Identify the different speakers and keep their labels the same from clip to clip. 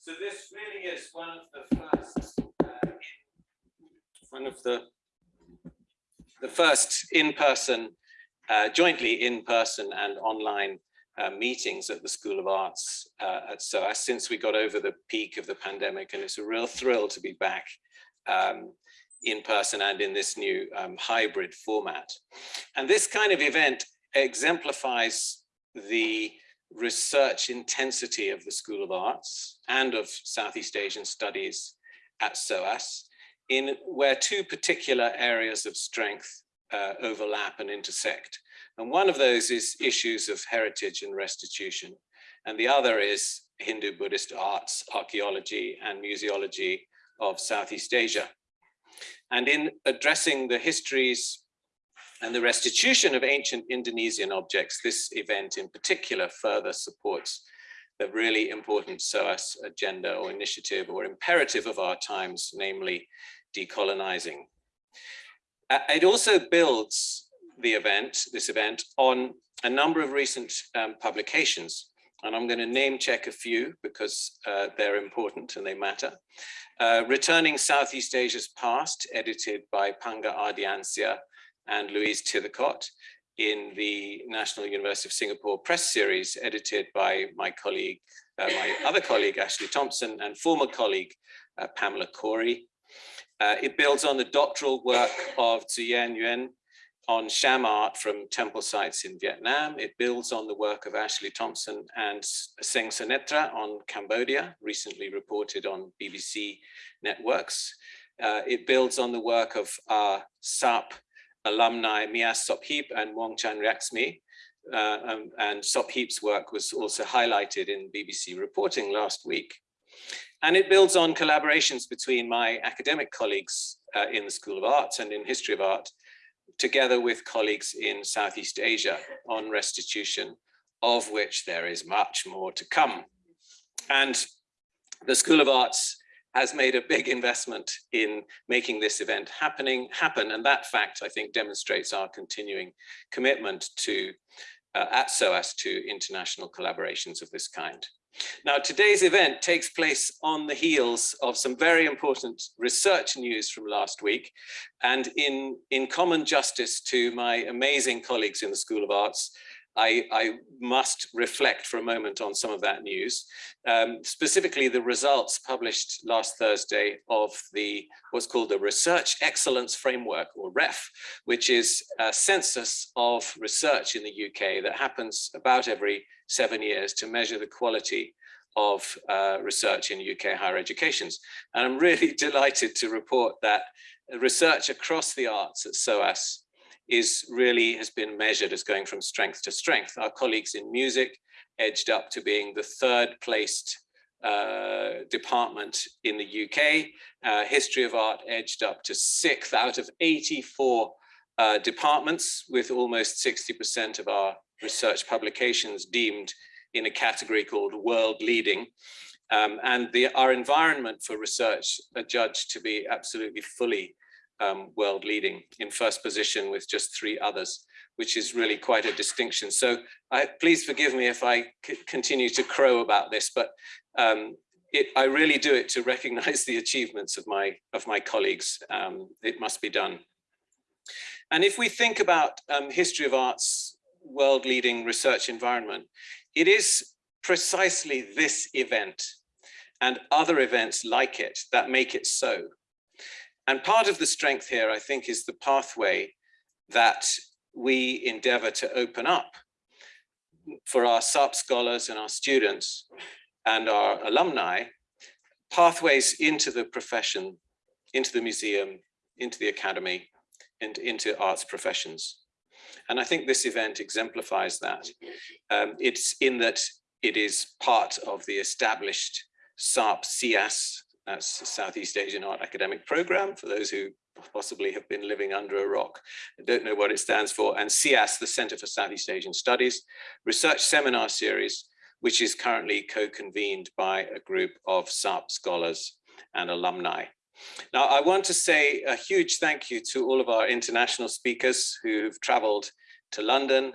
Speaker 1: So this really is one of the first, uh, one of the, the first in-person, uh, jointly in-person and online uh, meetings at the School of Arts uh, at SOAS since we got over the peak of the pandemic. And it's a real thrill to be back um, in person and in this new um, hybrid format. And this kind of event exemplifies the research intensity of the School of Arts and of Southeast Asian Studies at SOAS in where two particular areas of strength uh, overlap and intersect. And one of those is issues of heritage and restitution. And the other is Hindu Buddhist arts, archaeology and museology of Southeast Asia. And in addressing the histories and the restitution of ancient Indonesian objects, this event in particular further supports the really important SOAS agenda or initiative or imperative of our times, namely decolonizing. It also builds the event, this event, on a number of recent um, publications. And I'm going to name check a few because uh, they're important and they matter. Uh, Returning Southeast Asia's Past, edited by Panggah Ardiyansyah and Louise Tythacott in the National University of Singapore press series edited by my colleague, uh, my other colleague, Ashley Thompson, and former colleague, uh, Pamela Corey. Uh, it builds on the doctoral work of Zuyen Yuan on Cham art from temple sites in Vietnam. It builds on the work of Ashley Thompson and Seng Sunetra on Cambodia, recently reported on BBC networks. Uh, it builds on the work of our SARP alumni Mia Sopheap and Wong Chan Riaksmi. Uh, um, and Sopheap's work was also highlighted in BBC reporting last week. And it builds on collaborations between my academic colleagues uh, in the School of Arts and in History of Art, together with colleagues in Southeast Asia on restitution, of which there is much more to come. And the School of Arts has made a big investment in making this event happening happen. And that fact, I think, demonstrates our continuing commitment to uh, at SOAS to international collaborations of this kind. Now, today's event takes place on the heels of some very important research news from last week. And in, in common justice to my amazing colleagues in the School of Arts, I, I, must reflect for a moment on some of that news, um, specifically the results published last Thursday of the what's called the Research Excellence Framework, or REF, which is a census of research in the UK that happens about every seven years to measure the quality of uh, research in UK higher educations. And I'm really delighted to report that research across the arts at SOAS is really has been measured as going from strength to strength. Our colleagues in music edged up to being the third placed uh, department in the UK. Uh, history of art edged up to sixth out of 84 uh, departments with almost 60% of our research publications deemed in a category called world leading. Um, and the, our environment for research are judged to be absolutely fully um, world leading in first position with just three others, which is really quite a distinction. So I, please forgive me if I continue to crow about this, but um, it, I really do it to recognize the achievements of my, of my colleagues. Um, it must be done. And if we think about um, history of arts, world leading research environment, it is precisely this event and other events like it that make it so. And part of the strength here, I think, is the pathway that we endeavor to open up for our SARP scholars and our students and our alumni, pathways into the profession, into the museum, into the academy, and into arts professions. And I think this event exemplifies that. Um, it's in that it is part of the established SARP CS that's Southeast Asian Art Academic Program, for those who possibly have been living under a rock. Don't know what it stands for. And CIAS, the Center for Southeast Asian Studies, research seminar series, which is currently co-convened by a group of SARP scholars and alumni. Now, I want to say a huge thank you to all of our international speakers who've traveled to London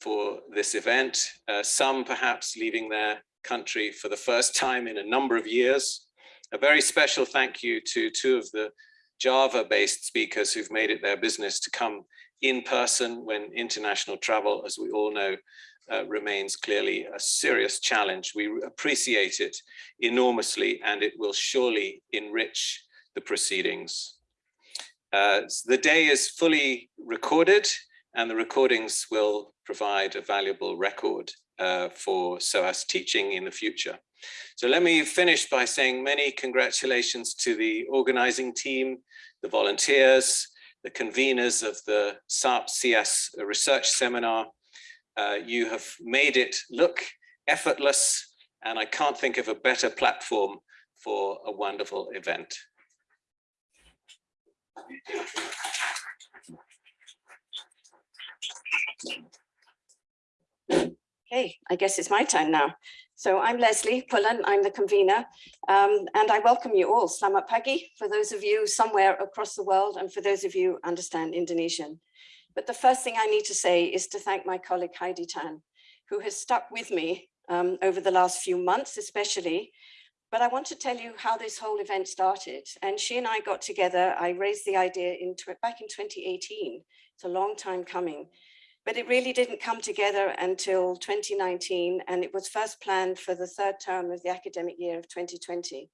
Speaker 1: for this event, uh, some perhaps leaving their country for the first time in a number of years. A very special thank you to two of the Java-based speakers who've made it their business to come in person when international travel, as we all know, uh, remains clearly a serious challenge. We appreciate it enormously and it will surely enrich the proceedings. Uh, the day is fully recorded and the recordings will provide a valuable record uh, for SOAS teaching in the future. So let me finish by saying many congratulations to the organizing team, the volunteers, the conveners of the SARP CS research seminar. Uh, you have made it look effortless and I can't think of a better platform for a wonderful event.
Speaker 2: Okay, I guess it's my turn now. So I'm Lesley Pullen, I'm the convener, um, and I welcome you all. Selamat pagi for those of you somewhere across the world and for those of you understand Indonesian. But the first thing I need to say is to thank my colleague Heidi Tan, who has stuck with me um, over the last few months, especially. But I want to tell you how this whole event started. And she and I got together, I raised the idea in back in 2018. It's a long time coming but it really didn't come together until 2019 and it was first planned for the third term of the academic year of 2020.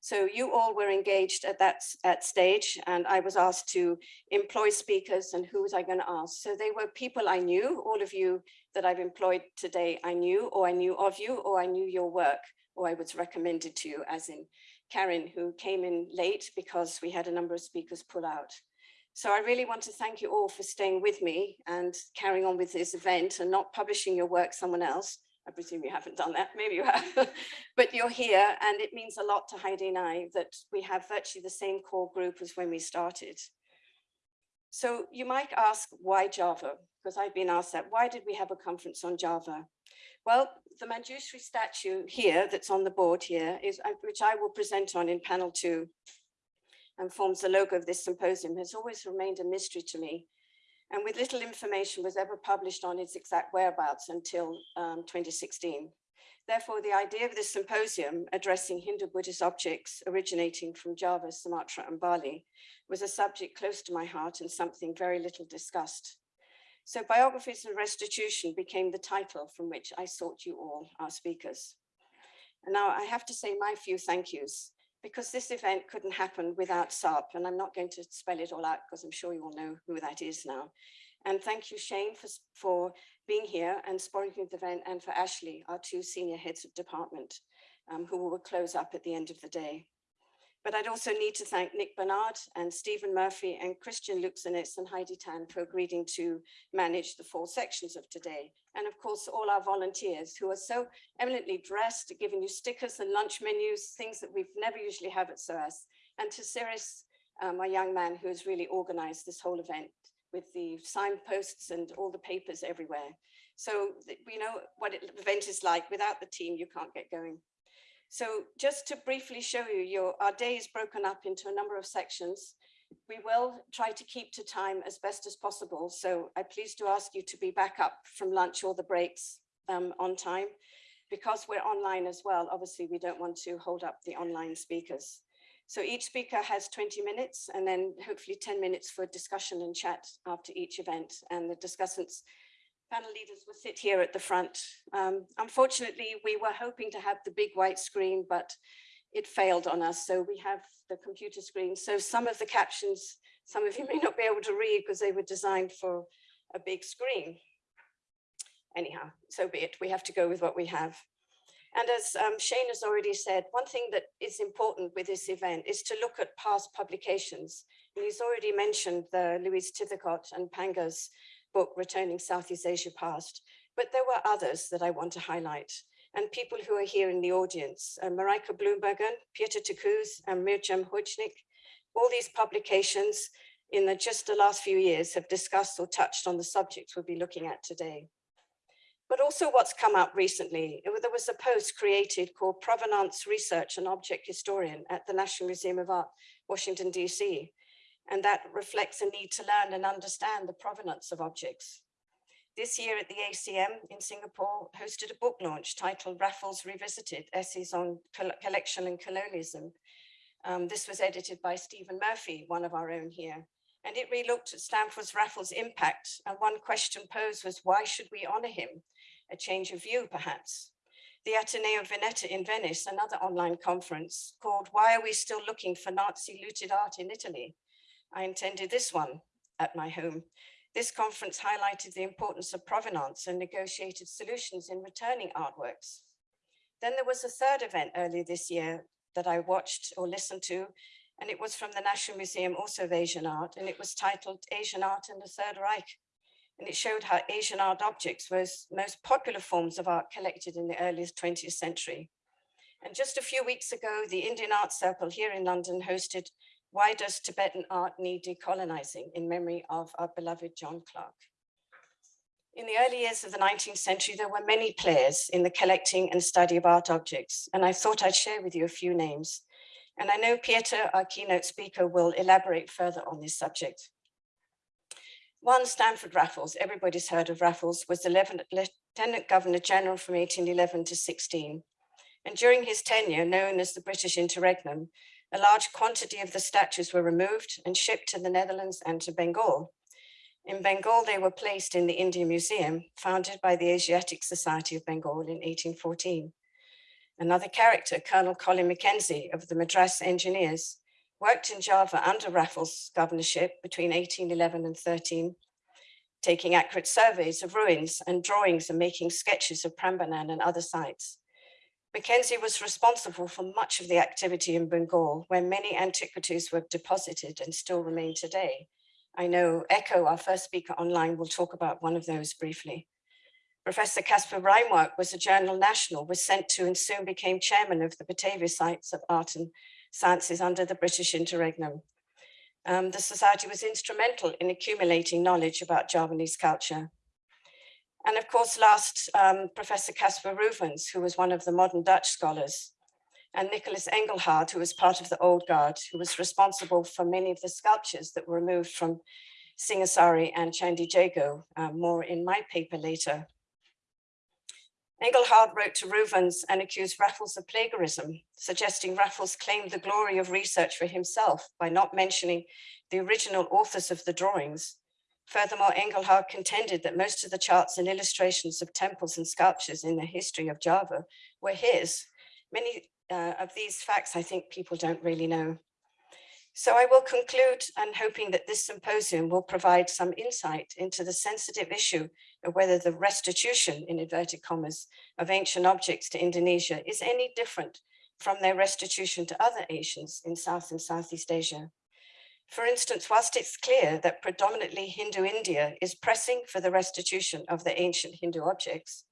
Speaker 2: So you all were engaged at that at stage and I was asked to employ speakers and who was I going to ask? So they were people I knew, all of you that I've employed today I knew or I knew of you or I knew your work or I was recommended to you as in Karen who came in late because we had a number of speakers pull out. So I really want to thank you all for staying with me and carrying on with this event and not publishing your work someone else. I presume you haven't done that, maybe you have, but you're here and it means a lot to Heidi and I that we have virtually the same core group as when we started. So you might ask why Java? Because I've been asked that. Why did we have a conference on Java? Well, the Manjushri statue here that's on the board here is uh, which I will present on in panel two and forms the logo of this symposium has always remained a mystery to me. And with little information was ever published on its exact whereabouts until um, 2016. Therefore, the idea of this symposium addressing Hindu-Buddhist objects originating from Java, Sumatra and Bali was a subject close to my heart and something very little discussed. So biographies and restitution became the title from which I sought you all, our speakers. And now I have to say my few thank yous because this event couldn't happen without SARP, and I'm not going to spell it all out because I'm sure you all know who that is now. And thank you, Shane, for, for being here and sponsoring the event, and for Ashley, our two senior heads of department, um, who will close up at the end of the day. But I'd also need to thank Nick Barnard and Stephen Murphy and Christian Luczanits and Heidi Tan for agreeing to manage the four sections of today. And of course, all our volunteers who are so eminently dressed, giving you stickers and lunch menus, things that we've never usually have at SOAS. And to Cyrus, um, a young man who has really organized this whole event with the signposts and all the papers everywhere. So we know what the event is like. Without the team, you can't get going. So just to briefly show you, your, our day is broken up into a number of sections. We will try to keep to time as best as possible. So I please do ask you to be back up from lunch or the breaks um, on time. Because we're online as well, obviously we don't want to hold up the online speakers. So each speaker has 20 minutes and then hopefully 10 minutes for discussion and chat after each event. And the discussants panel leaders will sit here at the front. Um, unfortunately, we were hoping to have the big white screen, but it failed on us. So we have the computer screen. So some of the captions, some of you may not be able to read because they were designed for a big screen. Anyhow, so be it. We have to go with what we have. And as um, Shane has already said, one thing that is important with this event is to look at past publications. And he's already mentioned the Louise Tythacott and Panggah's book, Returning Southeast Asia Past, but there were others that I want to highlight and people who are here in the audience, uh, Marieke Bloembergen, Pieter Keurs, and Mirjam Hojnik. All these publications in the, just the last few years have discussed or touched on the subjects we'll be looking at today. But also what's come up recently, there was a post created called Provenance Research and Object Historian at the National Museum of Art, Washington, DC and that reflects a need to learn and understand the provenance of objects. this year at the ACM in Singapore hosted a book launch titled Raffles Revisited, Essays on Collection and Colonialism. Um, this was edited by Stephen Murphy, one of our own here. And it relooked at Stamford's Raffles impact. And one question posed was, why should we honor him? A change of view, perhaps. The Ateneo Veneto in Venice, another online conference called Why Are We Still Looking for Nazi Looted Art in Italy? I intended this one at my home. This conference highlighted the importance of provenance and negotiated solutions in returning artworks. Then there was a third event earlier this year that I watched or listened to, and it was from the National Museum also of Asian Art, and it was titled Asian Art in the Third Reich. And it showed how Asian art objects were most popular forms of art collected in the earliest 20th century. And just a few weeks ago, the Indian Art Circle here in London hosted Why Does Tibetan Art Need Decolonizing in memory of our beloved John Clark. In the early years of the 19th century, there were many players in the collecting and study of art objects, and I thought I'd share with you a few names. And I know Pieter, our keynote speaker, will elaborate further on this subject. One Stamford Raffles, everybody's heard of Raffles, was the Lieutenant Governor General from 1811 to 16. And during his tenure, known as the British Interregnum, a large quantity of the statues were removed and shipped to the Netherlands and to Bengal. In Bengal, they were placed in the India Museum, founded by the Asiatic Society of Bengal in 1814. Another character, Colonel Colin Mackenzie of the Madras Engineers, worked in Java under Raffles' governorship between 1811 and 13, taking accurate surveys of ruins and drawings and making sketches of Prambanan and other sites. Mackenzie was responsible for much of the activity in Bengal, where many antiquities were deposited and still remain today. I know Echo, our first speaker online, will talk about one of those briefly. Professor Caspar Reinwardt was a journal national, was sent to and soon became chairman of the Batavia Sites of Art and Sciences under the British interregnum. Um, the society was instrumental in accumulating knowledge about Javanese culture. And of course, last, um, Professor Caspar Reuvens, who was one of the modern Dutch scholars, and Nicholas Engelhard, who was part of the old guard, who was responsible for many of the sculptures that were removed from Singasari and Candi Jago, uh, more in my paper later. Engelhard wrote to Reuvens and accused Raffles of plagiarism, suggesting Raffles claimed the glory of research for himself by not mentioning the original authors of the drawings. Furthermore, Engelhard contended that most of the charts and illustrations of temples and sculptures in the history of Java were his. Many uh, of these facts, I think people don't really know. So I will conclude and hoping that this symposium will provide some insight into the sensitive issue of whether the restitution, in inverted commas, of ancient objects to Indonesia is any different from their restitution to other Asians in South and Southeast Asia. For instance, whilst it's clear that predominantly Hindu India is pressing for the restitution of the ancient Hindu objects,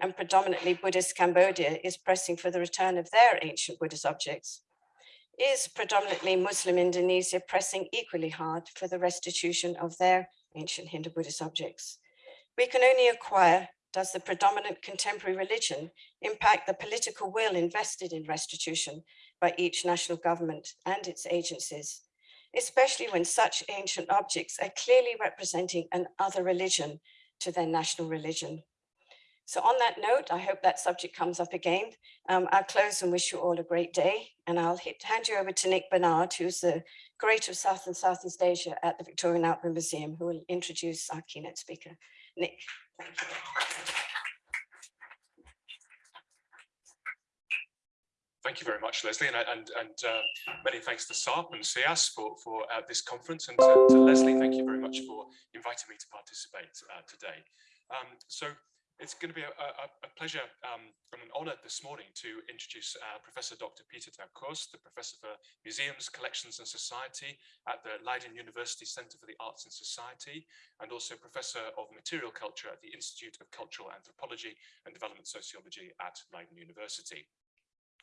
Speaker 2: and predominantly Buddhist Cambodia is pressing for the return of their ancient Buddhist objects, is predominantly Muslim Indonesia pressing equally hard for the restitution of their ancient Hindu Buddhist objects. We can only acquire does the predominant contemporary religion impact the political will invested in restitution by each national government and its agencies, especially when such ancient objects are clearly representing an other religion to their national religion. So on that note, I hope that subject comes up again. Um, I'll close and wish you all a great day. And I'll hit, hand you over to Nick Barnard, who's the Curator of South and Southeast Asia at the Victorian Albert Museum, who will introduce our keynote speaker. Nick, thank you.
Speaker 3: Thank you very much, Lesley, and, and, and uh, many thanks to SARP and SIAS for, for uh, this conference, and to, to, Lesley, thank you very much for inviting me to participate uh, today. Um, so it's going to be a, a, a pleasure um, and an honor this morning to introduce uh, Professor Dr. Pieter ter Keurs, the Professor for Museums, Collections and Society at the Leiden University Center for the Arts and Society, and also Professor of Material Culture at the Institute of Cultural Anthropology and Development Sociology at Leiden University.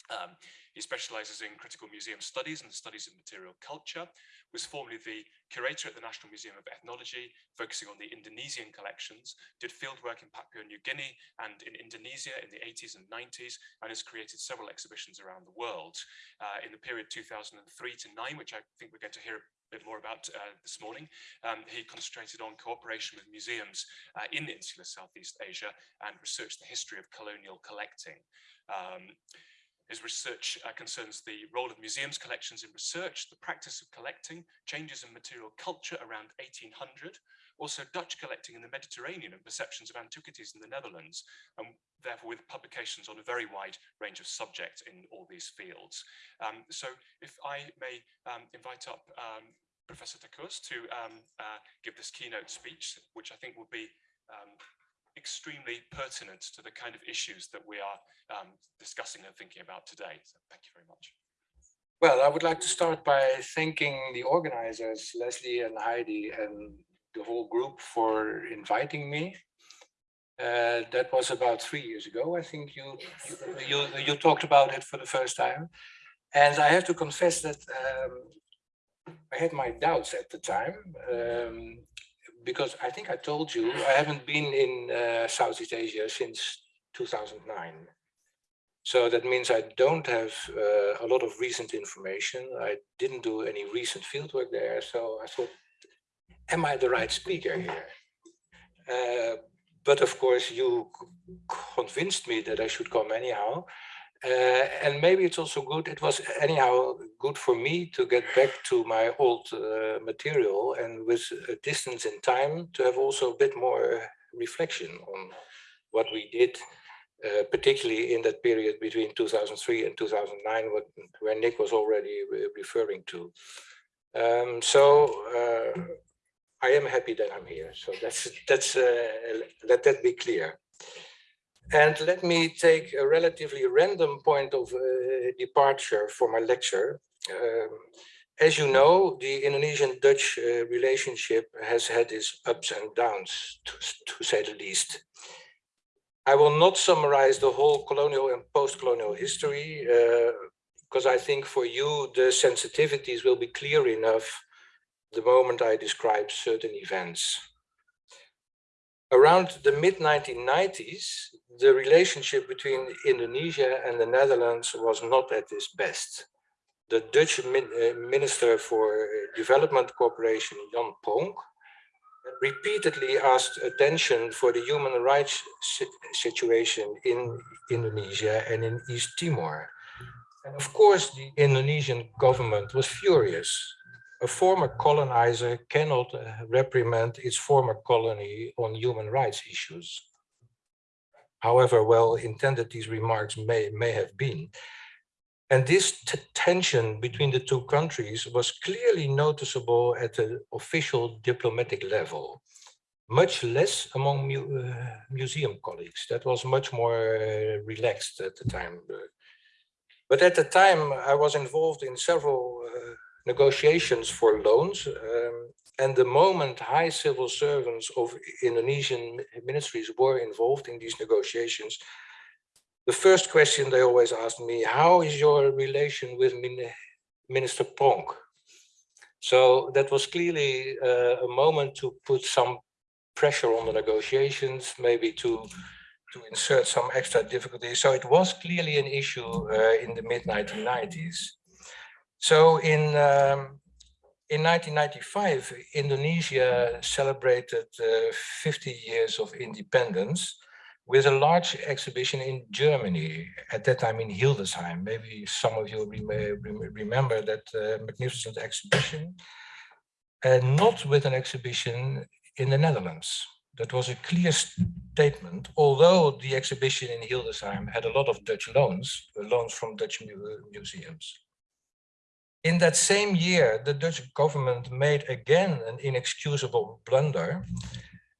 Speaker 3: Um, he specializes in critical museum studies and the studies of material culture, was formerly the curator at the National Museum of Ethnology, focusing on the Indonesian collections, did fieldwork in Papua New Guinea and in Indonesia in the 80s and 90s, and has created several exhibitions around the world. Uh, in the period 2003 to 9, which I think we're going to hear a bit more about uh, this morning. Um, he concentrated on cooperation with museums uh, in insular Southeast Asia and researched the history of colonial collecting. Um, his research uh, concerns the role of museums collections in research, the practice of collecting, changes in material culture around 1800, also Dutch collecting in the Mediterranean and perceptions of antiquities in the Netherlands, and therefore with publications on a very wide range of subjects in all these fields. Um, so if I may um, invite up um, Professor ter Keurs to um, uh, give this keynote speech, which I think will be um, extremely pertinent to the kind of issues that we are um, discussing and thinking about today. So thank you very much.
Speaker 4: Well, I would like to start by thanking the organizers, Lesley and Heidi and the whole group for inviting me. Uh, that was about three years ago. I think you, you, you, you talked about it for the first time. And I have to confess that um, I had my doubts at the time. Um, because I think I told you, I haven't been in uh, Southeast Asia since 2009. So that means I don't have uh, a lot of recent information. I didn't do any recent fieldwork there. So I thought, am I the right speaker here? Uh, but of course, you convinced me that I should come anyhow. Uh, and maybe it's also good, it was anyhow good for me to get back to my old uh, material and with a distance in time to have also a bit more reflection on what we did, uh, particularly in that period between 2003 and 2009, what, where Nick was already re referring to. Um, so uh, I am happy that I'm here. So that's, that's uh, let that be clear. And let me take a relatively random point of uh, departure for my lecture. Um, as you know, the Indonesian-Dutch uh, relationship has had its ups and downs, to, to, say the least. I will not summarize the whole colonial and post-colonial history, because uh, I think for you the sensitivities will be clear enough the moment I describe certain events. Around the mid-1990s, the relationship between Indonesia and the Netherlands was not at its best. The Dutch uh, Minister for Development Cooperation, Jan Pronk, repeatedly asked attention for the human rights situation in Indonesia and in East Timor. And of course, the Indonesian government was furious a former colonizer cannot uh, reprimand its former colony on human rights issues. However well intended these remarks may, may have been. And this tension between the two countries was clearly noticeable at the official diplomatic level, much less among mu uh, museum colleagues. That was much more uh, relaxed at the time. But at the time, I was involved in several uh, negotiations for loans. Um, and the moment high civil servants of Indonesian ministries were involved in these negotiations, the first question they always asked me, how is your relation with Minister Pronk? So that was clearly uh, a moment to put some pressure on the negotiations, maybe to to insert some extra difficulties. So it was clearly an issue uh, in the mid 1990s. So in um, in 1995, Indonesia celebrated uh, 50 years of independence with a large exhibition in Germany, at that time in Hildesheim. Maybe some of you rem remember that uh, magnificent exhibition, and not with an exhibition in the Netherlands. That was a clear statement, although the exhibition in Hildesheim had a lot of Dutch loans, loans from Dutch mu museums. In that same year, the Dutch government made again an inexcusable blunder.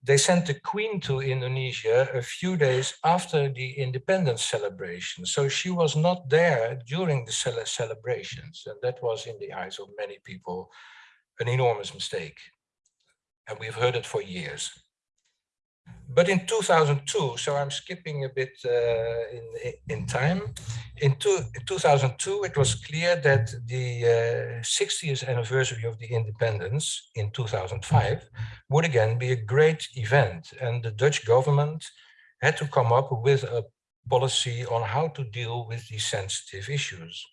Speaker 4: They sent the Queen to Indonesia a few days after the independence celebration. So she was not there during the celebrations. And that was, in the eyes of many people, an enormous mistake. And we've heard it for years. But in 2002, so I'm skipping a bit uh, in, in time, in, two, in 2002, it was clear that the uh, 60th anniversary of the independence in 2005 would again be a great event. And the Dutch government had to come up with a policy on how to deal with these sensitive issues.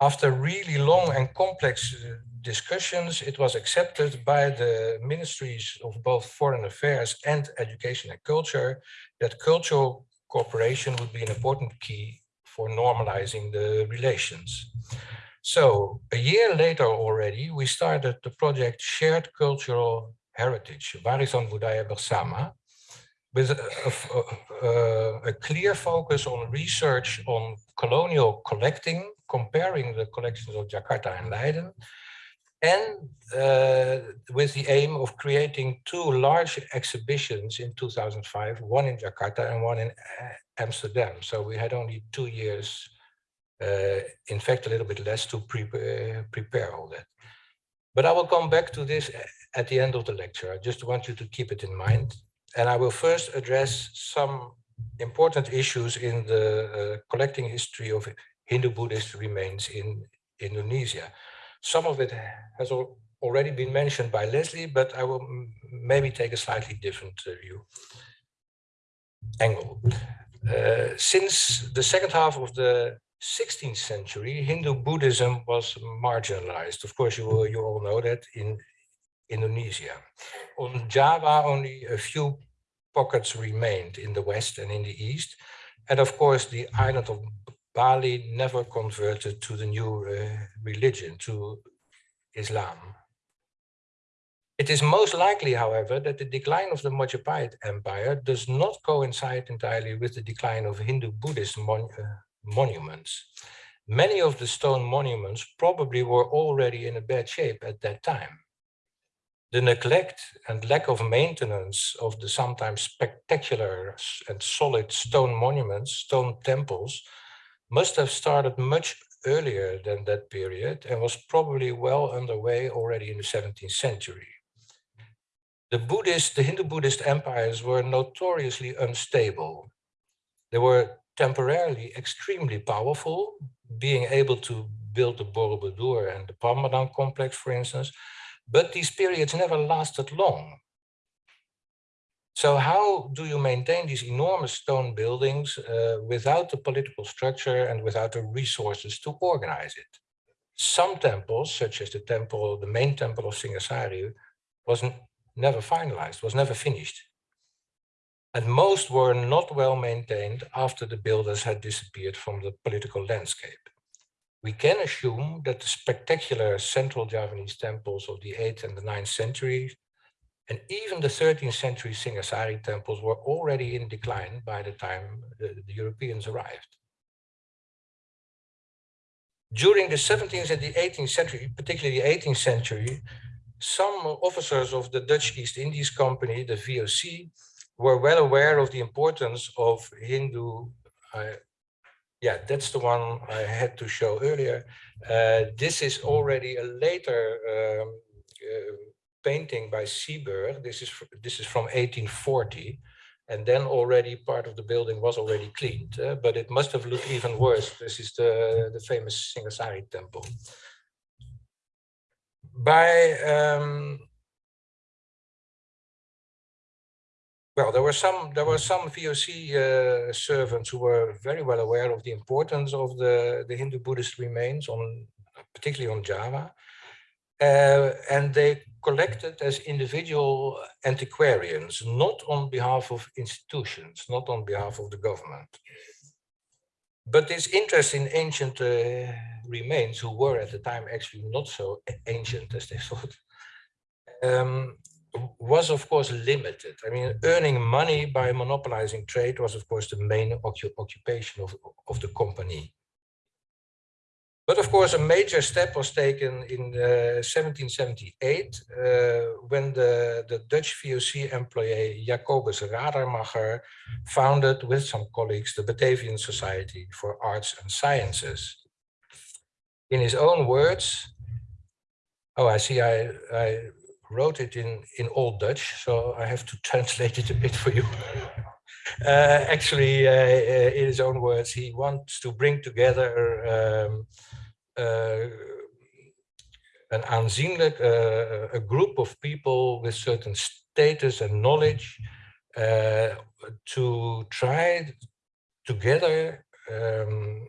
Speaker 4: After really long and complex uh, discussions, it was accepted by the ministries of both foreign affairs and education and culture that cultural cooperation would be an important key for normalizing the relations. So a year later already, we started the project Shared Cultural Heritage, Warisan Budaya Bersama, with a, a, a, clear focus on research on colonial collecting, comparing the collections of Jakarta and Leiden, and uh, with the aim of creating two large exhibitions in 2005, one in Jakarta and one in uh, Amsterdam. So we had only two years, uh, in fact, a little bit less to pre uh, prepare all that. But I will come back to this at the end of the lecture. I just want you to keep it in mind. And I will first address some important issues in the uh, collecting history of Hindu-Buddhist remains in Indonesia. Some of it has al already been mentioned by Lesley, but I will maybe take a slightly different uh, view angle. Uh, since the second half of the 16th century, Hindu Buddhism was marginalized. Of course, you, you all know that in Indonesia. On Java, only a few pockets remained in the west and in the east. And of course, the island of Bali never converted to the new uh, religion, to Islam. It is most likely, however, that the decline of the Majapahit Empire does not coincide entirely with the decline of Hindu-Buddhist mon uh, monuments. Many of the stone monuments probably were already in a bad shape at that time. The neglect and lack of maintenance of the sometimes spectacular and solid stone monuments, stone temples, must have started much earlier than that period and was probably well underway already in the 17th century. The Buddhist, the Hindu-Buddhist empires were notoriously unstable. They were temporarily extremely powerful, being able to build the Borobudur and the Prambanan complex, for instance, but these periods never lasted long. So how do you maintain these enormous stone buildings uh, without the political structure and without the resources to organize it? Some temples, such as the temple, the main temple of Singasari, was never finalized, was never finished. And most were not well maintained after the builders had disappeared from the political landscape we can assume that the spectacular central Javanese temples of the 8th and the 9th centuries, and even the 13th century Singasari temples were already in decline by the time the, the Europeans arrived. During the 17th and the 18th century, particularly the 18th century, some officers of the Dutch East Indies Company, the VOC, were well aware of the importance of Hindu uh, yeah, that's the one I had to show earlier. Uh, this is already a later um, uh, painting by Sieburgh. This is this is from 1840, and then already part of the building was already cleaned, uh, but it must have looked even worse. This is the the famous Singasari temple. By um, Well, there were some there were some VOC uh, servants who were very well aware of the importance of the the Hindu Buddhist remains on particularly on Java, uh, and they collected as individual antiquarians, not on behalf of institutions, not on behalf of the government. But this interest in ancient uh, remains, who were at the time actually not so ancient as they thought, um, was of course limited. I mean, earning money by monopolizing trade was of course the main occupation of, of the company. But of course, a major step was taken in uh, 1778 uh, when the, the Dutch VOC employee Jacobus Radermacher founded with some colleagues the Batavian Society for Arts and Sciences. In his own words, oh, I see I, I wrote it in, in Old Dutch, so I have to translate it a bit for you. Uh, actually, uh, uh, in his own words, he wants to bring together um, uh, an aanzienlijk, uh, a group of people with certain status and knowledge to try together um,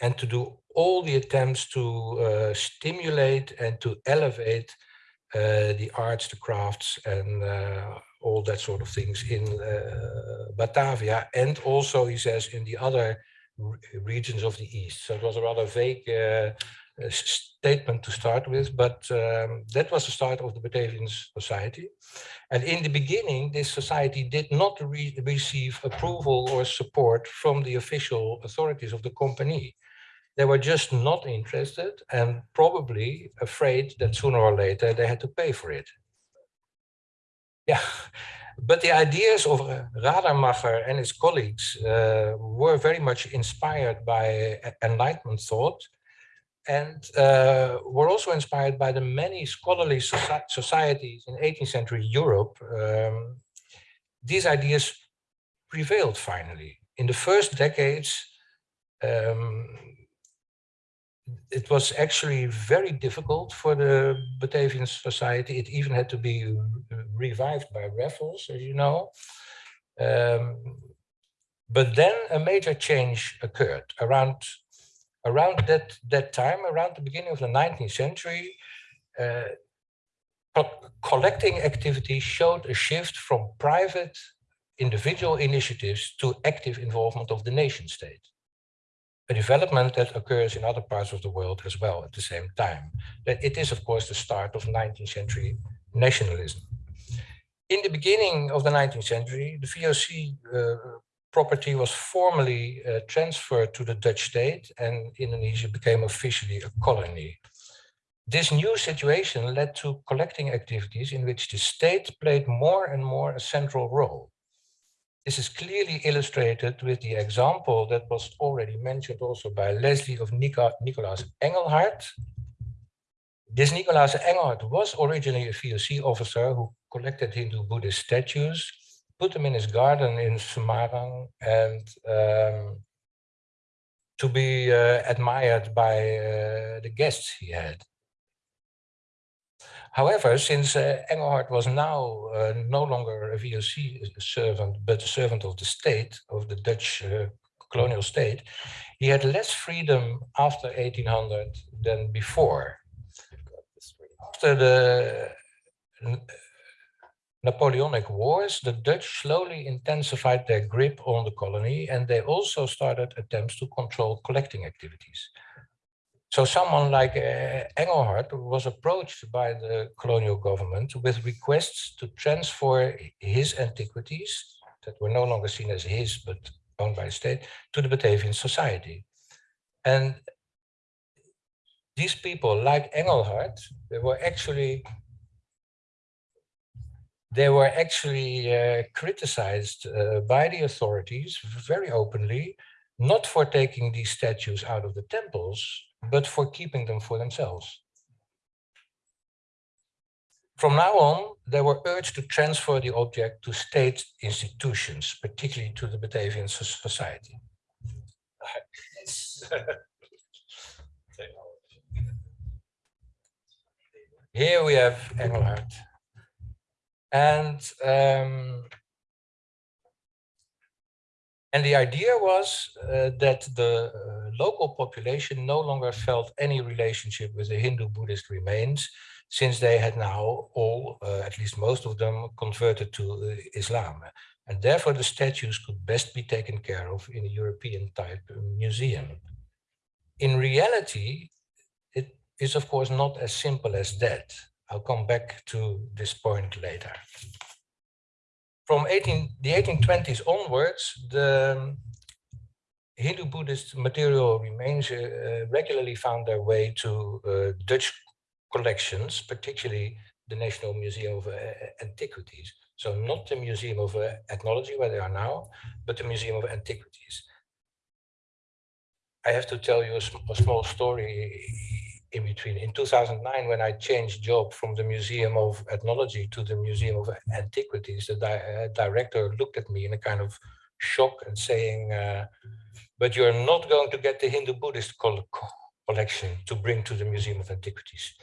Speaker 4: and to do all the attempts to uh, stimulate and to elevate uh, the arts, the crafts, and uh, all that sort of things in Batavia, and also, he says, in the other regions of the East. So it was a rather vague uh, statement to start with, but um, that was the start of the Batavian Society. And in the beginning, this society did not re receive approval or support from the official authorities of the company. They were just not interested and probably afraid that sooner or later they had to pay for it. Yeah, but the ideas of Radermacher and his colleagues uh, were very much inspired by Enlightenment thought and uh, were also inspired by the many scholarly soci societies in 18th century Europe. Um, these ideas prevailed finally. In the first decades, um, it was actually very difficult for the Batavian society. It even had to be revived by Raffles, as you know. Um, but then a major change occurred around around that that time, around the beginning of the 19th century. Uh, collecting activity showed a shift from private individual initiatives to active involvement of the nation state a development that occurs in other parts of the world as well at the same time. That it is, of course, the start of 19th century nationalism. In the beginning of the 19th century, the VOC uh, property was formally uh, transferred to the Dutch state and Indonesia became officially a colony. This new situation led to collecting activities in which the state played more and more a central role. This is clearly illustrated with the example that was already mentioned also by Lesley of Nika, Nicolaas Engelhard. This Nicolaas Engelhard was originally a VOC officer who collected Hindu Buddhist statues, put them in his garden in Semarang and um, to be uh, admired by uh, the guests he had. However, since uh, Engelhard was now uh, no longer a VOC servant, but a servant of the state, of the Dutch uh, colonial state, he had less freedom after 1800 than before. After the Napoleonic Wars, the Dutch slowly intensified their grip on the colony and they also started attempts to control collecting activities. So someone like uh, Engelhard was approached by the colonial government with requests to transfer his antiquities that were no longer seen as his, but owned by the state, to the Batavian society. And these people, like Engelhard, they were actually they were actually uh, criticized uh, by the authorities very openly, not for taking these statues out of the temples, but for keeping them for themselves. From now on, they were urged to transfer the object to state institutions, particularly to the Batavian Society. Here we have Engelhard. And um, and the idea was uh, that the uh, local population no longer felt any relationship with the Hindu Buddhist remains, since they had now all, uh, at least most of them, converted to uh, Islam. And therefore the statues could best be taken care of in a European type museum. In reality, it is of course not as simple as that. I'll come back to this point later from 18, the 1820s onwards, the Hindu Buddhist material remains uh, regularly found their way to uh, Dutch collections, particularly the National Museum of uh, Antiquities. So not the Museum of uh, Ethnology where they are now, but the Museum of Antiquities. I have to tell you a, sm a small story in between. In 2009, when I changed job from the Museum of Ethnology to the Museum of Antiquities, the di uh, director looked at me in a kind of shock and saying, uh, but you're not going to get the Hindu Buddhist collection to bring to the Museum of Antiquities.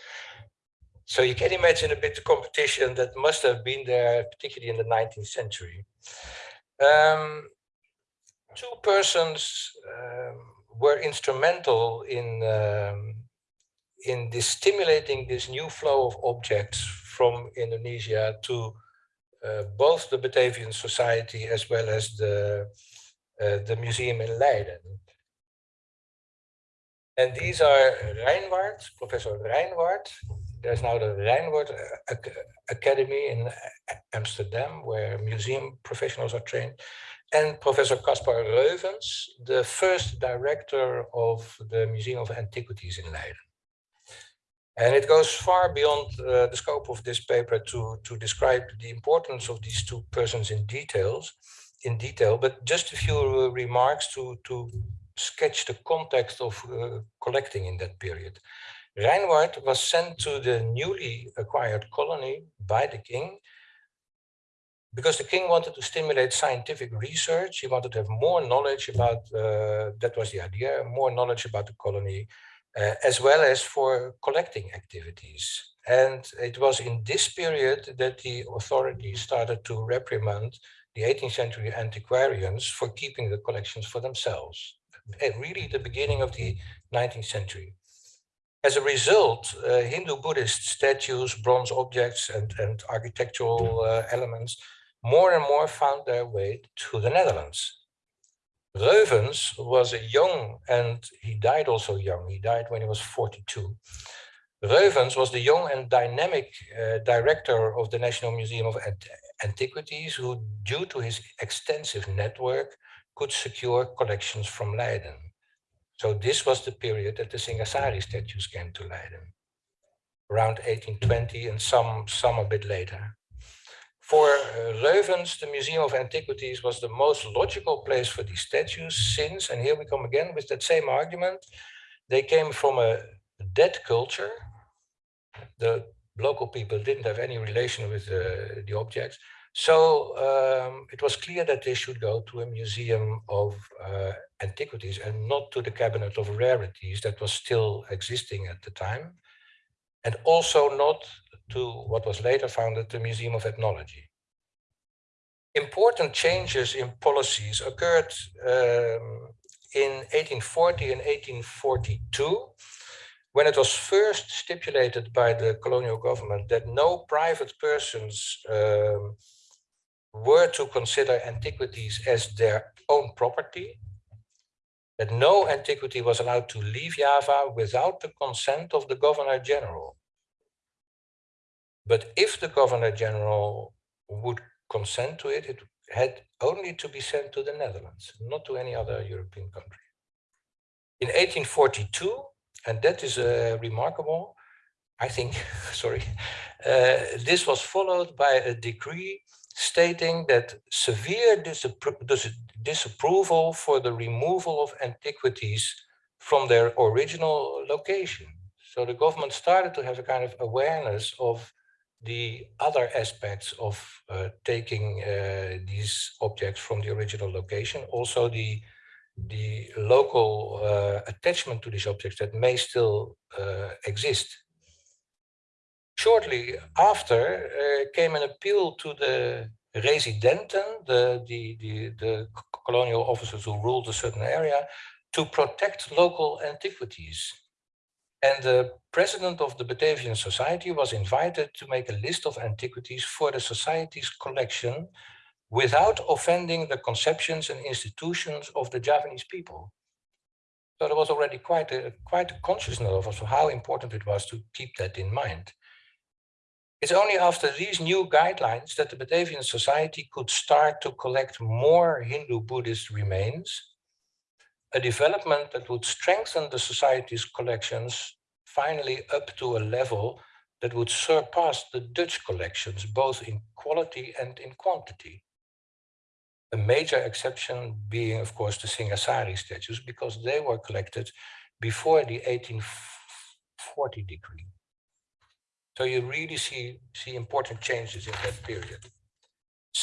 Speaker 4: So you can imagine a bit of competition that must have been there, particularly in the 19th century. Um, two persons um, were instrumental in um, in this stimulating this new flow of objects from Indonesia to uh, both the Batavian Society as well as the uh, the museum in Leiden. And these are Reinwardt, Professor Reinwardt. There's now the Reinwardt Academy in Amsterdam, where museum professionals are trained and Professor Caspar Reuvens, the first director of the Museum of Antiquities in Leiden. And it goes far beyond uh, the scope of this paper to, to describe the importance of these two persons in details, in detail, but just a few remarks to, to sketch the context of uh, collecting in that period. Reinwardt was sent to the newly acquired colony by the king because the king wanted to stimulate scientific research. He wanted to have more knowledge about, uh, that was the idea, more knowledge about the colony, uh, as well as for collecting activities. And it was in this period that the authorities started to reprimand the 18th century antiquarians for keeping the collections for themselves. And really the beginning of the 19th century. As a result, uh, Hindu-Buddhist statues, bronze objects, and, and architectural uh, elements more and more found their way to the Netherlands. Reuvens was a young, and he died also young, he died when he was 42. Reuvens was the young and dynamic uh, director of the National Museum of Antiquities, who, due to his extensive network, could secure collections from Leiden. So this was the period that the Singasari statues came to Leiden, around 1820 and some, some a bit later. For Reuvens, the Museum of Antiquities was the most logical place for these statues since, and here we come again with that same argument, they came from a dead culture. The local people didn't have any relation with uh, the objects. So um, it was clear that they should go to a museum of uh, antiquities and not to the cabinet of rarities that was still existing at the time. And also not to what was later founded the Museum of Ethnology. Important changes in policies occurred um, in 1840 and 1842 when it was first stipulated by the colonial government that no private persons um, were to consider antiquities as their own property, that no antiquity was allowed to leave Java without the consent of the governor general. But if the governor general would consent to it, it had only to be sent to the Netherlands, not to any other European country. In 1842, and that is uh, remarkable, I think, sorry, uh, this was followed by a decree stating that severe disappro disapproval for the removal of antiquities from their original location. So the government started to have a kind of awareness of the other aspects of uh, taking uh, these objects from the original location, also the the local uh, attachment to these objects that may still uh, exist. Shortly after uh, came an appeal to the residenten, the, the, the, the colonial officers who ruled a certain area, to protect local antiquities. And the president of the Batavian Society was invited to make a list of antiquities for the society's collection without offending the conceptions and institutions of the Javanese people. So there was already quite a, quite a consciousness of how important it was to keep that in mind. It's only after these new guidelines that the Batavian Society could start to collect more Hindu-Buddhist remains a development that would strengthen the society's collections finally up to a level that would surpass the Dutch collections, both in quality and in quantity. A major exception being, of course, the Singasari statues, because they were collected before the 1840 decree. So you really see, see important changes in that period.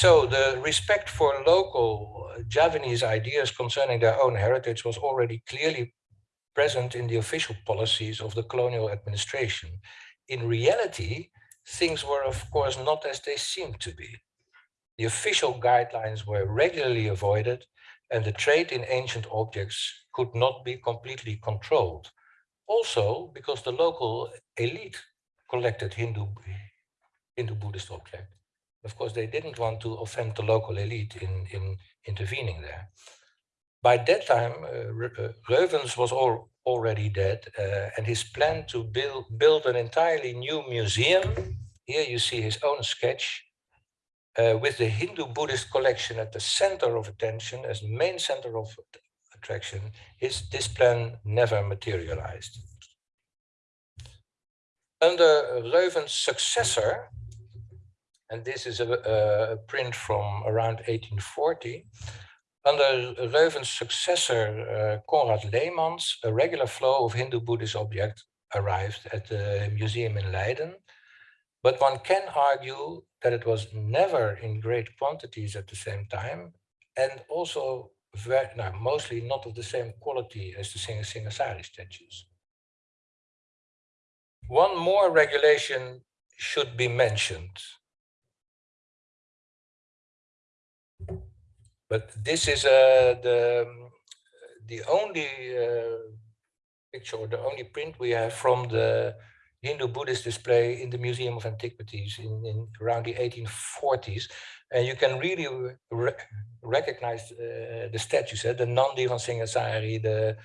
Speaker 4: So the respect for local uh, Javanese ideas concerning their own heritage was already clearly present in the official policies of the colonial administration. In reality, things were of course not as they seemed to be. The official guidelines were regularly avoided and the trade in ancient objects could not be completely controlled. Also because the local elite collected Hindu, Hindu Buddhist objects. Of course, they didn't want to offend the local elite in, in intervening there. By that time, uh, Reuvens was all, already dead, uh, and his plan to build, build an entirely new museum, here you see his own sketch, uh, with the Hindu Buddhist collection at the center of attention as main center of attraction, his, this plan never materialized. Under Reuvens' successor, and this is a, a print from around 1840, under Reuvens' successor, uh, Konrad Leemans, a regular flow of Hindu Buddhist objects arrived at the museum in Leiden. But one can argue that it was never in great quantities at the same time, and also very, no, mostly not of the same quality as the Singasari statues. One more regulation should be mentioned. But this is uh, the, the only uh, picture or the only print we have from the Hindu Buddhist display in the Museum of Antiquities in, in around the 1840s. And you can really re recognize uh, the statues, uh, the Nandi van Singasari, the,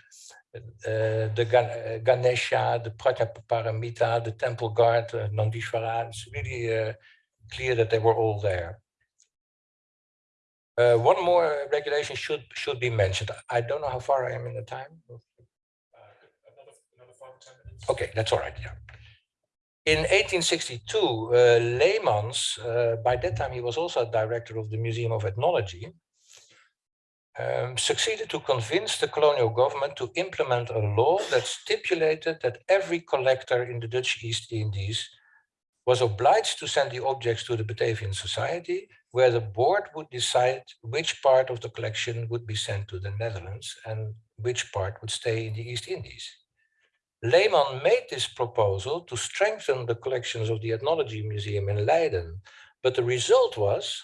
Speaker 4: uh, the Gan uh, Ganesha, the Prajnaparamita, the temple guard, uh, Nandishvara. It's really uh, clear that they were all there. Uh, one more regulation should should be mentioned. I don't know how far I am in the time.
Speaker 3: Uh, another, another five or 10 minutes.
Speaker 4: Okay, that's all right. Yeah. In 1862, uh, Leemans, uh, by that time he was also director of the Museum of Ethnology, um, succeeded to convince the colonial government to implement a law that stipulated that every collector in the Dutch East Indies was obliged to send the objects to the Batavian Society, where the board would decide which part of the collection would be sent to the Netherlands and which part would stay in the East Indies. Leemans made this proposal to strengthen the collections of the Ethnology Museum in Leiden, but the result was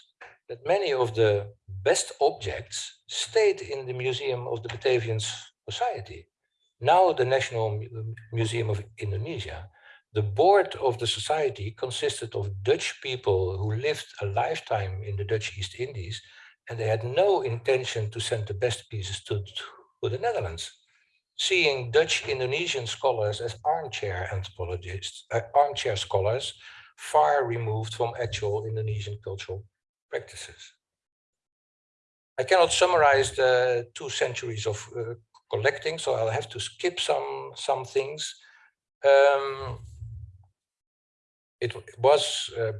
Speaker 4: that many of the best objects stayed in the Museum of the Batavian Society, now the National Museum of Indonesia. The board of the society consisted of Dutch people who lived a lifetime in the Dutch East Indies, and they had no intention to send the best pieces to, to the Netherlands seeing Dutch Indonesian scholars as armchair anthropologists, uh, armchair scholars, far removed from actual Indonesian cultural practices. I cannot summarize the two centuries of uh, collecting, so I'll have to skip some, some things. Um, it was uh,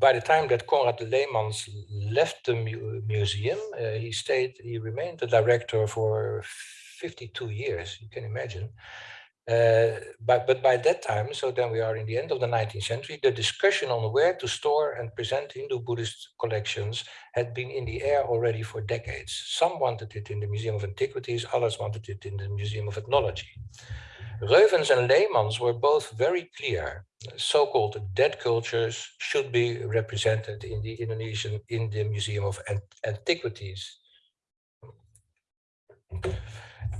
Speaker 4: by the time that Konrad Leemans left the mu museum, uh, he stayed, he remained the director for 52 years, you can imagine. Uh, but, but by that time, so then we are in the end of the 19th century, the discussion on where to store and present Hindu Buddhist collections had been in the air already for decades. Some wanted it in the Museum of Antiquities, others wanted it in the Museum of Ethnology. Reuvens and Leemans were both very clear. So-called dead cultures should be represented in the Indonesian, in the Museum of Antiquities.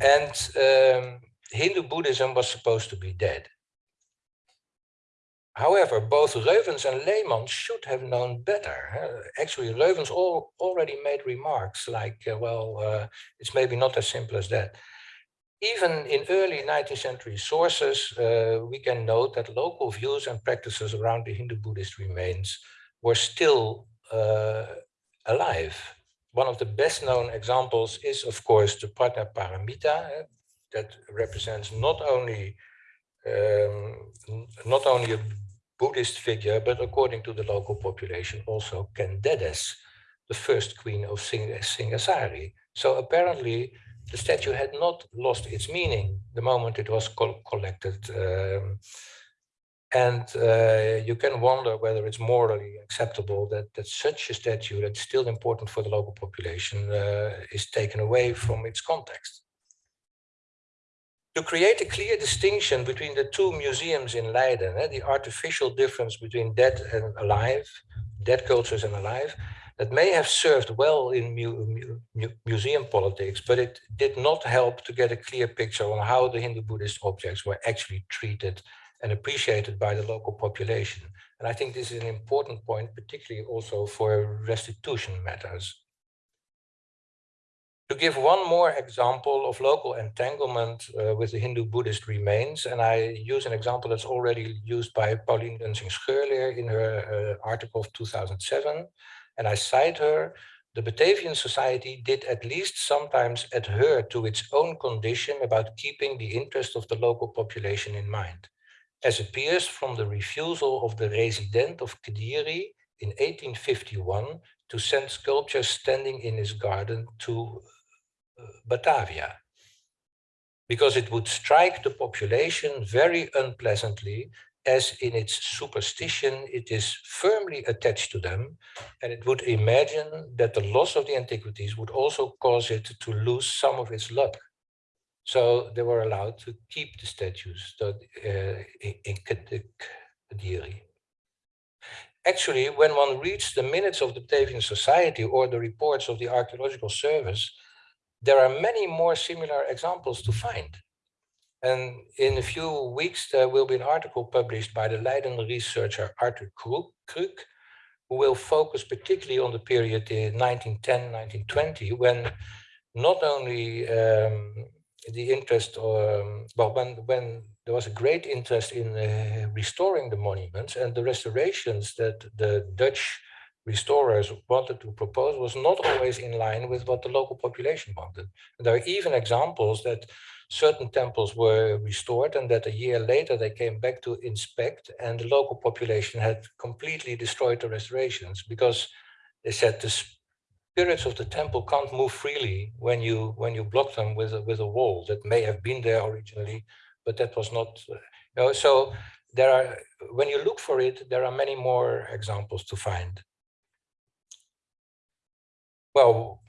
Speaker 4: And um, Hindu Buddhism was supposed to be dead. However, both Reuvens and Leemans should have known better. Actually, Reuvens already made remarks like, uh, well, uh, it's maybe not as simple as that. Even in early 19th century sources, uh, we can note that local views and practices around the Hindu Buddhist remains were still uh, alive one of the best known examples is, of course, the Prajna Paramita eh, that represents not only um, not only a Buddhist figure, but according to the local population, also Ken Dedes, the first queen of Sing Singasari. So apparently, the statue had not lost its meaning the moment it was co collected. Um, and uh, you can wonder whether it's morally acceptable that, that such a statue that's still important for the local population uh, is taken away from its context. To create a clear distinction between the two museums in Leiden, eh, the artificial difference between dead and alive, dead cultures and alive, that may have served well in mu mu mu museum politics, but it did not help to get a clear picture on how the Hindu Buddhist objects were actually treated and appreciated by the local population. And I think this is an important point, particularly also for restitution matters. To give one more example of local entanglement uh, with the Hindu Buddhist remains, and I use an example that's already used by Pauline Lunsingh Scheurleer in her uh, article of 2007, and I cite her, the Batavian Society did at least sometimes adhere to its own condition about keeping the interest of the local population in mind. As appears from the refusal of the resident of Kediri in 1851 to send sculptures standing in his garden to uh, Batavia, because it would strike the population very unpleasantly as in its superstition it is firmly attached to them, and it would imagine that the loss of the antiquities would also cause it to lose some of its luck. So they were allowed to keep the statues uh, in Kediri. Actually, when one reads the minutes of the Batavian Society or the reports of the Archaeological Service, there are many more similar examples to find. And in a few weeks, there will be an article published by the Leiden researcher Arthur Kruk, who will focus particularly on the period in 1910-1920, when not only um, the interest, um, well, when, when there was a great interest in uh, restoring the monuments and the restorations that the Dutch restorers wanted to propose was not always in line with what the local population wanted. And there are even examples that certain temples were restored and that a year later they came back to inspect and the local population had completely destroyed the restorations because they said the spirits of the temple can't move freely when you when you block them with a, with a wall that may have been there originally, but that was not. Uh, you know, so there are when you look for it, there are many more examples to find. Well,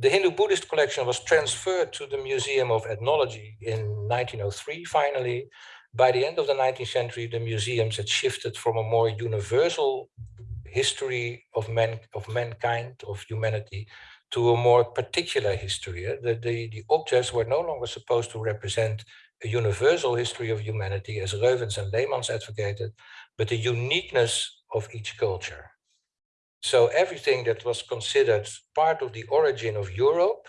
Speaker 4: the Hindu Buddhist collection was transferred to the Museum of Ethnology in 1903. Finally, by the end of the 19th century, the museums had shifted from a more universal history of man of mankind of humanity to a more particular history. Eh? The, the, the objects were no longer supposed to represent a universal history of humanity as Reuvens and Leemans advocated, but the uniqueness of each culture. So everything that was considered part of the origin of Europe,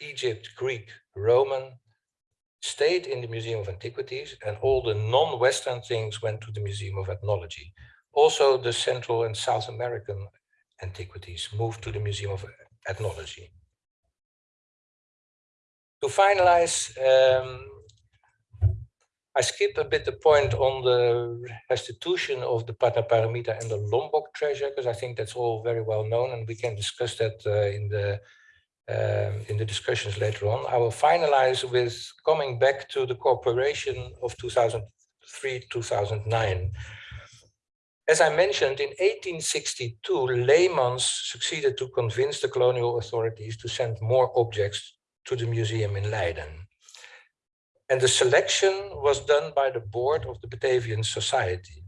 Speaker 4: Egypt, Greek, Roman, stayed in the Museum of Antiquities and all the non-Western things went to the Museum of Ethnology. Also, the Central and South American antiquities moved to the Museum of Ethnology. To finalize, um, I skip a bit the point on the restitution of the Prajnaparamita and the Lombok treasure, because I think that's all very well known and we can discuss that uh, in the um, in the discussions later on. I will finalize with coming back to the cooperation of 2003-2009. As I mentioned, in 1862, Leemans succeeded to convince the colonial authorities to send more objects to the museum in Leiden. And the selection was done by the board of the Batavian Society.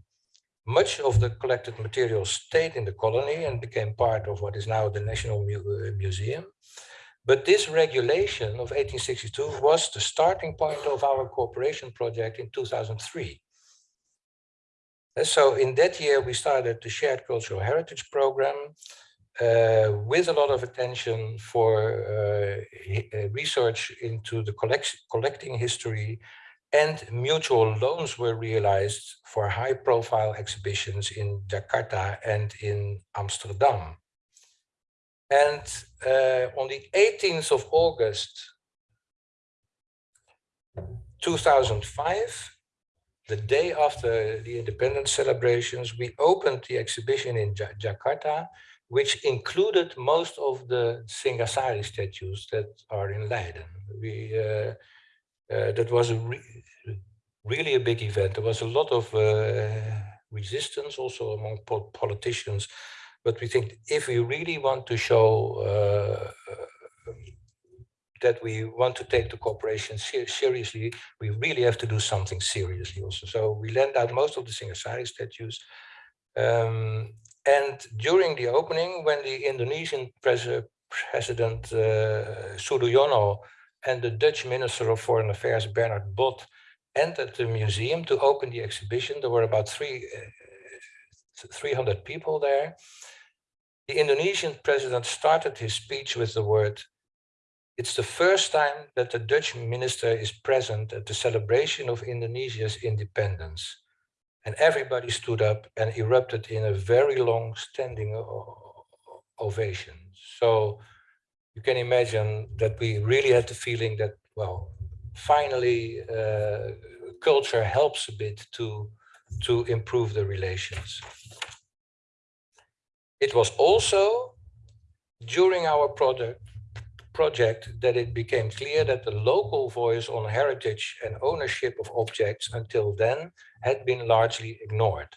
Speaker 4: Much of the collected material stayed in the colony and became part of what is now the National uh, Museum. But this regulation of 1862 was the starting point of our cooperation project in 2003. And so in that year, we started the Shared Cultural Heritage Program uh, with a lot of attention for uh, uh research into the collect collecting history and mutual loans were realized for high profile exhibitions in Jakarta and in Amsterdam. And uh, on the 18th of August, 2005, the day after the independence celebrations, we opened the exhibition in ja Jakarta, which included most of the Singasari statues that are in Leiden. We, uh, uh, that was a re really a big event. There was a lot of uh, resistance also among po politicians, but we think if we really want to show uh, that we want to take the cooperation ser seriously, we really have to do something seriously also. So we lent out most of the Singasari statues. Um, And during the opening, when the Indonesian pres President uh, and the Dutch Minister of Foreign Affairs, Bernard Bot, entered the museum to open the exhibition, there were about three, uh, 300 people there. The Indonesian president started his speech with the word, it's the first time that the Dutch minister is present at the celebration of Indonesia's independence. And everybody stood up and erupted in a very long standing ovation. So you can imagine that we really had the feeling that, well, finally uh, culture helps a bit to, to improve the relations. It was also during our product, project that it became clear that the local voice on heritage and ownership of objects until then had been largely ignored.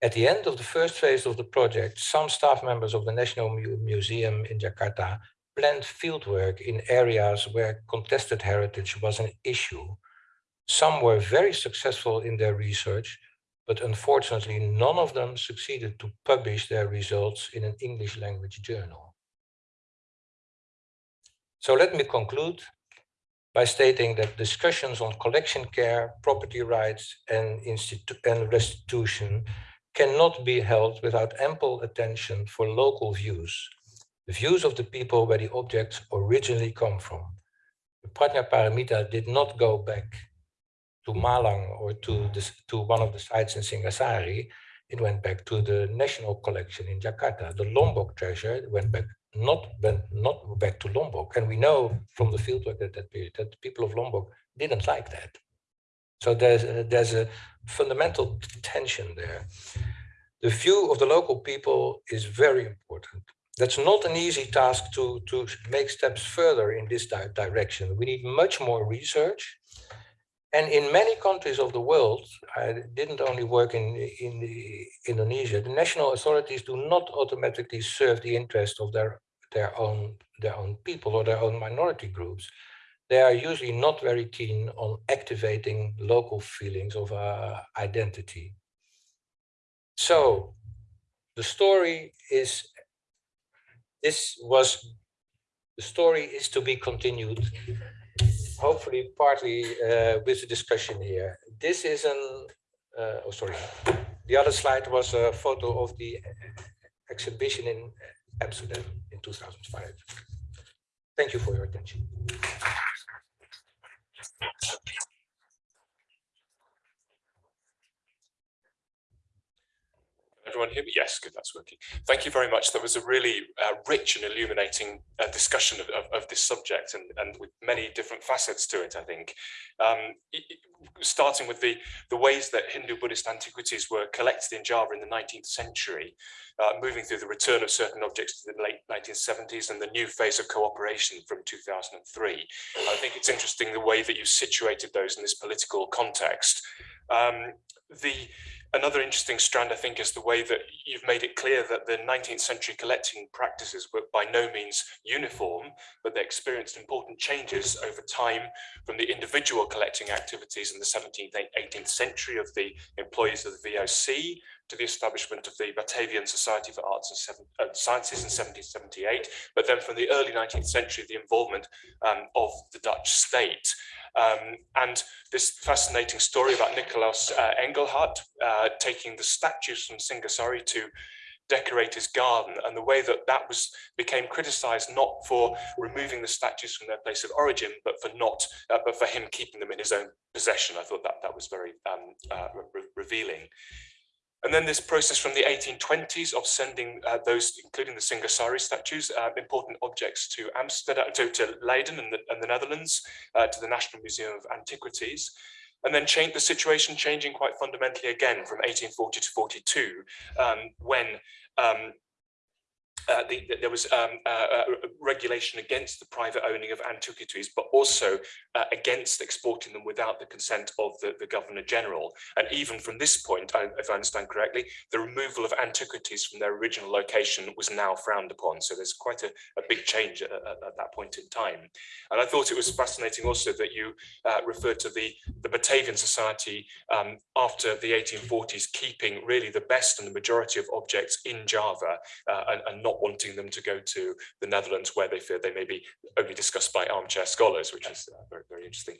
Speaker 4: At the end of the first phase of the project, some staff members of the National Museum in Jakarta planned fieldwork in areas where contested heritage was an issue. Some were very successful in their research, but unfortunately none of them succeeded to publish their results in an English language journal. So let me conclude by stating that discussions on collection care, property rights and, and restitution cannot be held without ample attention for local views, the views of the people where the objects originally come from. The Paramita did not go back to Malang or to, this, to one of the sites in Singasari, it went back to the national collection in Jakarta. The Lombok treasure went back not went not back to Lombok, and we know from the fieldwork at that period that the people of Lombok didn't like that. So there's a, there's a fundamental tension there. The view of the local people is very important. That's not an easy task to, to make steps further in this di direction. We need much more research and in many countries of the world, I didn't only work in, in Indonesia, the national authorities do not automatically serve the interest of their, their, own, their own people or their own minority groups. They are usually not very keen on activating local feelings of uh, identity. So the story is, this was, the story is to be continued hopefully partly uh, with the discussion here. This is an, uh, oh sorry, the other slide was a photo of the exhibition in Amsterdam in 2005. Thank you for your attention.
Speaker 3: Everyone hear me? Yes, good, that's working. Thank you very much. That was a really uh, rich and illuminating uh, discussion of, of, of, this subject and, and with many different facets to it, I think. Um, starting with the, the ways that Hindu-Buddhist antiquities were collected in Java in the 19th century, uh, moving through the return of certain objects to the late 1970s and the new phase of cooperation from 2003. I think it's interesting the way that you situated those in this political context. Um, the Another interesting strand, I think, is the way that you've made it clear that the 19th century collecting practices were by no means uniform, but they experienced important changes over time from the individual collecting activities in the 17th, 18th century of the employees of the VOC to the establishment of the Batavian Society for Arts and uh, Sciences in 1778, but then from the early 19th century, the involvement um, of the Dutch state. Um, and this fascinating story about Nicolaus uh, Engelhard uh, taking the statues from Singasari to decorate his garden and the way that that was became criticized not for removing the statues from their place of origin but for not uh, but for him keeping them in his own possession. I thought that that was very um, uh, re revealing and then this process from the 1820s of sending uh, those, including the Singasari statues, uh, important objects to Amsterdam, to, to Leiden and the, and the Netherlands, uh, to the National Museum of Antiquities. And then change the situation changing quite fundamentally again from 1840 to 42, um, when um, uh, the, the- there was um, uh, uh, regulation against the private owning of antiquities, but also uh, against exporting them without the consent of the, the Governor General. And even from this point, I, if I understand correctly, the removal of antiquities from their original location was now frowned upon. So there's quite a, a big change at, at, at that point in time. And I thought it was fascinating also that you referred to the, the Batavian Society um, after the 1840s keeping really the best and the majority of objects in Java uh, and, and not wanting them to go to the Netherlands where they fear they may be only discussed by armchair scholars, which is uh, very, very interesting.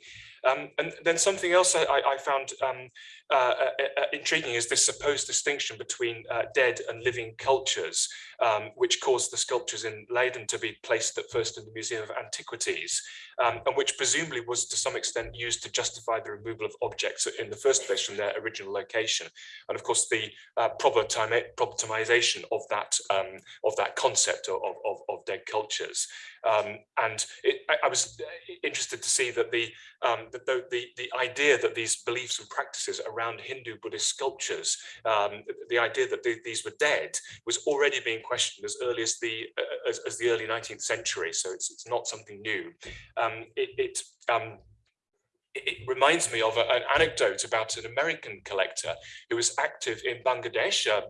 Speaker 3: Um, and then something else I, I found um, uh, uh, uh, intriguing is this supposed distinction between uh, dead and living cultures, um, which caused the sculptures in Leiden to be placed at first in the Museum of Antiquities, um, and which presumably was to some extent used to justify the removal of objects in the first place from their original location. And of course, the uh, problematimi- problematization of that um, of that concept of, of, of dead cultures. Um, and it, I, I was interested to see that the, um, the, the, the idea that these beliefs and practices around Hindu Buddhist sculptures, um, the, the idea that the, these were dead was already being questioned as early as the, uh, as, as the early 19th century. So it's, it's not something new. Um, it, it um, it reminds me of a, an anecdote about an American collector who was active in Bangladesh, a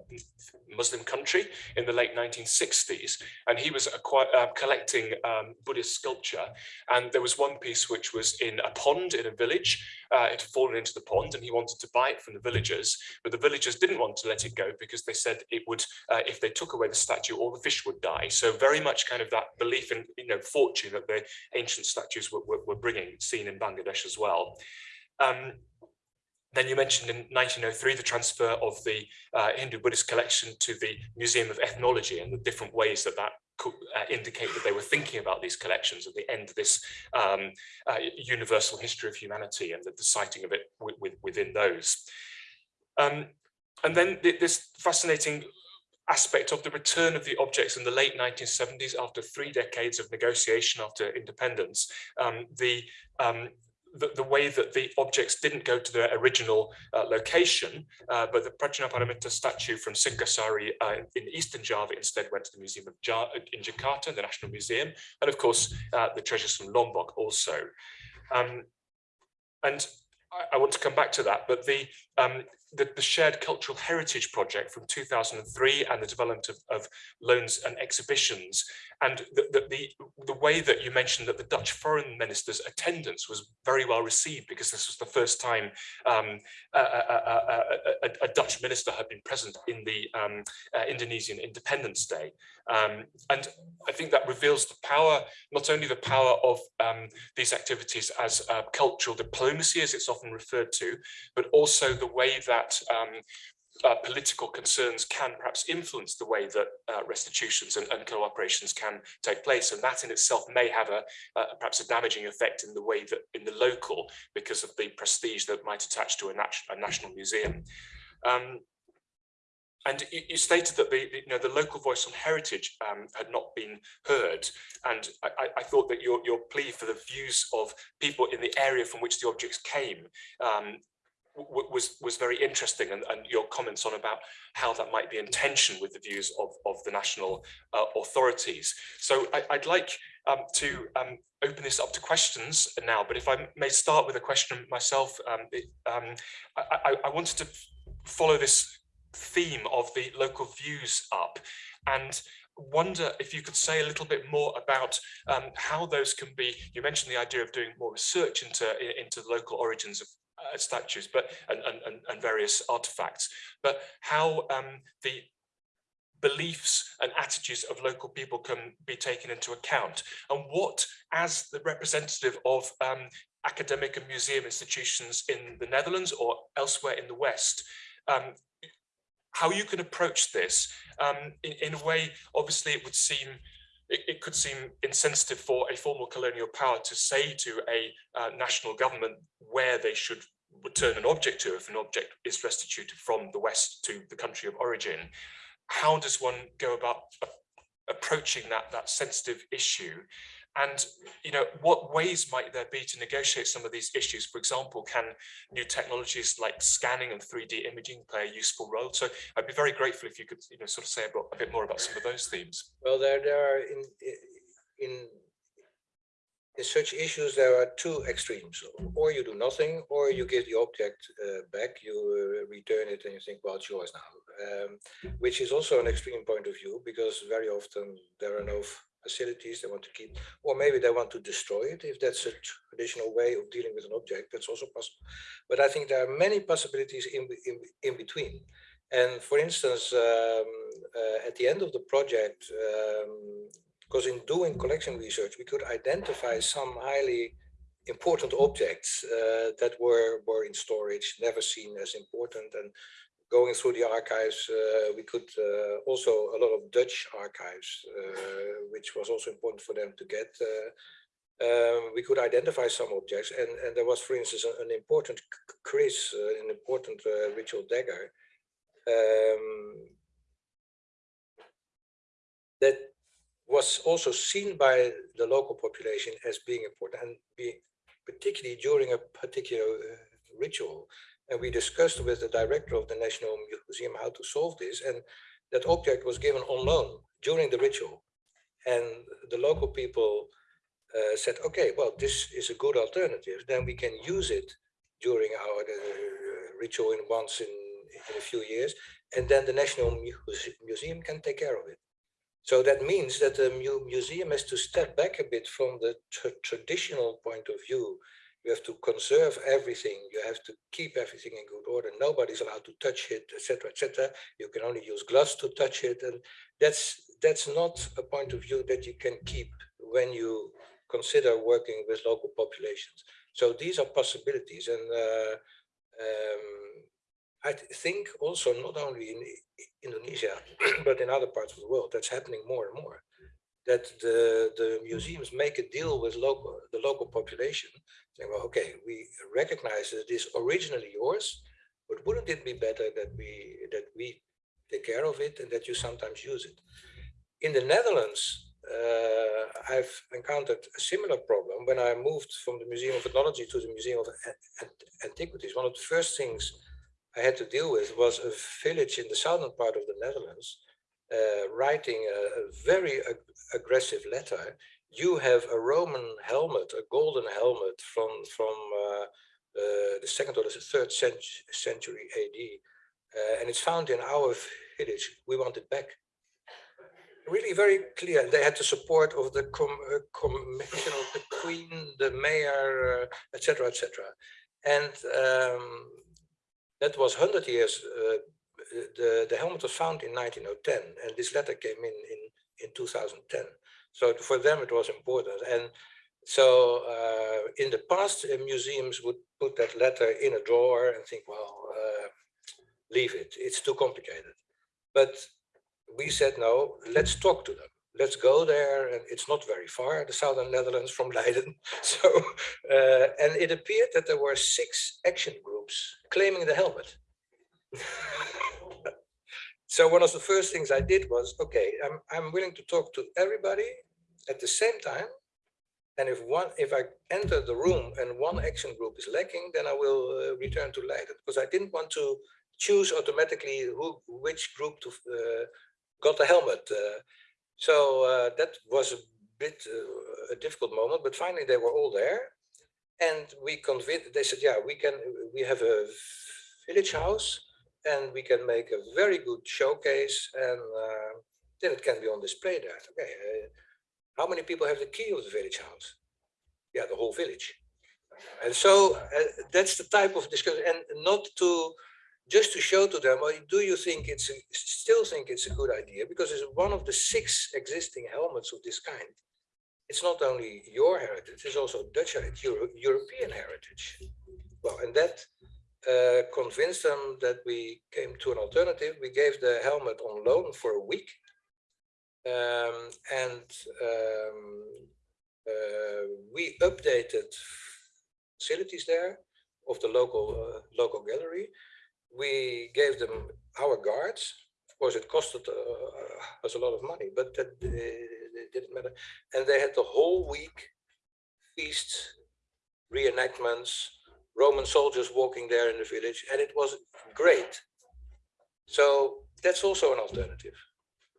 Speaker 3: Muslim country, in the late 1960s. And he was uh, collecting um, Buddhist sculpture. And there was one piece which was in a pond in a village. Uh, it had fallen into the pond and he wanted to buy it from the villagers. But the villagers didn't want to let it go because they said it would, uh, if they took away the statue, all the fish would die. So very much kind of that belief in, you know, fortune that the ancient statues were, were, were bringing, seen in Bangladesh as well. Um, then you mentioned in 1903 the transfer of the uh, Hindu Buddhist collection to the Museum of Ethnology and the different ways that that could uh, indicate that they were thinking about these collections at the end of this um, uh, universal history of humanity and the, the citing of it with, with, within those. Um, and then th this fascinating aspect of the return of the objects in the late 1970s after three decades of negotiation after independence, um, the um, the, the, way that the objects didn't go to their original uh, location, uh, but the Prajnaparamita statue from Singgasari uh, in eastern Java instead went to the Museum of ja in Jakarta, the National Museum, and of course uh, the treasures from Lombok also. Um, and I, I, want to come back to that, but the, um, the, the, Shared Cultural Heritage Project from 2003 and the development of, of loans and exhibitions and the, the, the, the, way that you mentioned that the Dutch foreign minister's attendance was very well received because this was the first time um, a, a, a, a, Dutch minister had been present in the um, uh, Indonesian Independence Day. Um, and I think that reveals the power, not only the power of um, these activities as uh, cultural diplomacy, as it's often referred to, but also the way that um, uh, political concerns can perhaps influence the way that uh, restitutions and, and, cooperations can take place. And that in itself may have a uh, perhaps a damaging effect in the way that in the local because of the prestige that might attach to a, nat a national museum. Um, and you, stated that the, the, you know the local voice on heritage um, had not been heard, and I, I, thought that your your plea for the views of people in the area from which the objects came um, was was very interesting. And, and, your comments on about how that might be in tension with the views of, of the national uh, authorities. So I, would like um, to um, open this up to questions now, but if I may start with a question myself, um, it, um, I, I, wanted to follow this theme of the local views up and wonder if you could say a little bit more about um, how those can be, you mentioned the idea of doing more research into, into the local origins of uh, statues but and, and, and various artifacts, but how um, the beliefs and attitudes of local people can be taken into account and what as the representative of um, academic and museum institutions in the Netherlands or elsewhere in the West um, how you can approach this um, in, in, a way obviously it would seem it, it, could seem insensitive for a formal colonial power to say to a uh, national government where they should return an object to if an object is restituted from the West to the country of origin. How does one go about approaching that, that sensitive issue? And, you know, what ways might there be to negotiate some of these issues? For example, can new technologies like scanning and 3D imaging play a useful role? So I'd be very grateful if you could, you know, sort of say a bit more about some of those themes.
Speaker 4: Well, there, there are in, in, in such issues, there are two extremes. Or you do nothing, or you give the object uh, back, you uh, return it and you think, well, it's yours now. Um, which is also an extreme point of view, because very often there are no facilities they want to keep, or maybe they want to destroy it. If that's a traditional way of dealing with an object, that's also possible. But I think there are many possibilities in, in, in between. And for instance, um, uh, at the end of the project, um, because in doing collection research, we could identify some highly important objects uh, that were, were in storage, never seen as important. And going through the archives, uh, we could uh, also a lot of Dutch archives, uh, which was also important for them to get. Um, we could identify some objects, and, and there was, for instance, an, an important kris, an important ritual dagger, um, that was also seen by the local population as being important and being particularly during a particular uh, ritual. And we discussed with the director of the National Museum how to solve this. And that object was given on loan during the ritual. And the local people uh, said, okay, well, this is a good alternative. Then we can use it during our uh, ritual in once in, in a few years. And then the National Muse Museum can take care of it. So that means that the mu museum has to step back a bit from the traditional point of view. You have to conserve everything. You have to keep everything in good order. Nobody's allowed to touch it, etc., etc. You can only use gloves to touch it, and that's that's not a point of view that you can keep when you consider working with local populations. So these are possibilities, and uh, um, I think also not only in Indonesia, but in other parts of the world, that's happening more and more. That the, the museums make a deal with local the local population, saying, well, okay, we recognize that it is originally yours, but wouldn't it be better that we that we take care of it and that you sometimes use it? In the Netherlands, uh, I've encountered a similar problem when I moved from the Museum of Ethnology to the Museum of Antiquities. One of the first things I had to deal with was a village in the southern part of the Netherlands uh, writing a, a very ag aggressive letter. You have a Roman helmet, a golden helmet from from uh, uh, the second or the third century AD, uh, and it's found in our village. We want it back. Really very clear. They had the support of the com uh, commission of the queen, the mayor, etc., uh, etc. And um, that was 100 years, the, the helmet was found in 1910 and this letter came in, in, in 2010. So for them it was important. And so uh, in the past, uh, museums would put that letter in a drawer and think, well, uh, leave it, it's too complicated. But we said, no, let's talk to them let's go there. And it's not very far, the southern Netherlands from Leiden. So, uh, and it appeared that there were six action groups claiming the helmet. so one of the first things I did was, okay, I'm, I'm willing to talk to everybody at the same time. And if one, if I enter the room and one action group is lacking, then I will uh, return to Leiden because I didn't want to choose automatically who, which group to uh, got the helmet. Uh, so uh, that was a bit uh, a difficult moment, but finally they were all there. And we convinced, they said, yeah, we can, we have a village house and we can make a very good showcase and uh, then it can be on display there. Okay, uh, how many people have the key of the village house? Yeah, the whole village. And so uh, that's the type of discussion and not to just to show to them, do you think it's a, still think it's a good idea? Because it's one of the six existing helmets of this kind. It's not only your heritage, it's also Dutch heritage, Euro European heritage. Well, and that uh, convinced them that we came to an alternative. We gave the helmet on loan for a week. Um, and um, uh, we updated facilities there of the local uh, local gallery we gave them our guards. Of course, it costed uh, us a lot of money, but that, uh, didn't matter. And they had the whole week feasts, reenactments, Roman soldiers walking there in the village, and it was great. So that's also an alternative.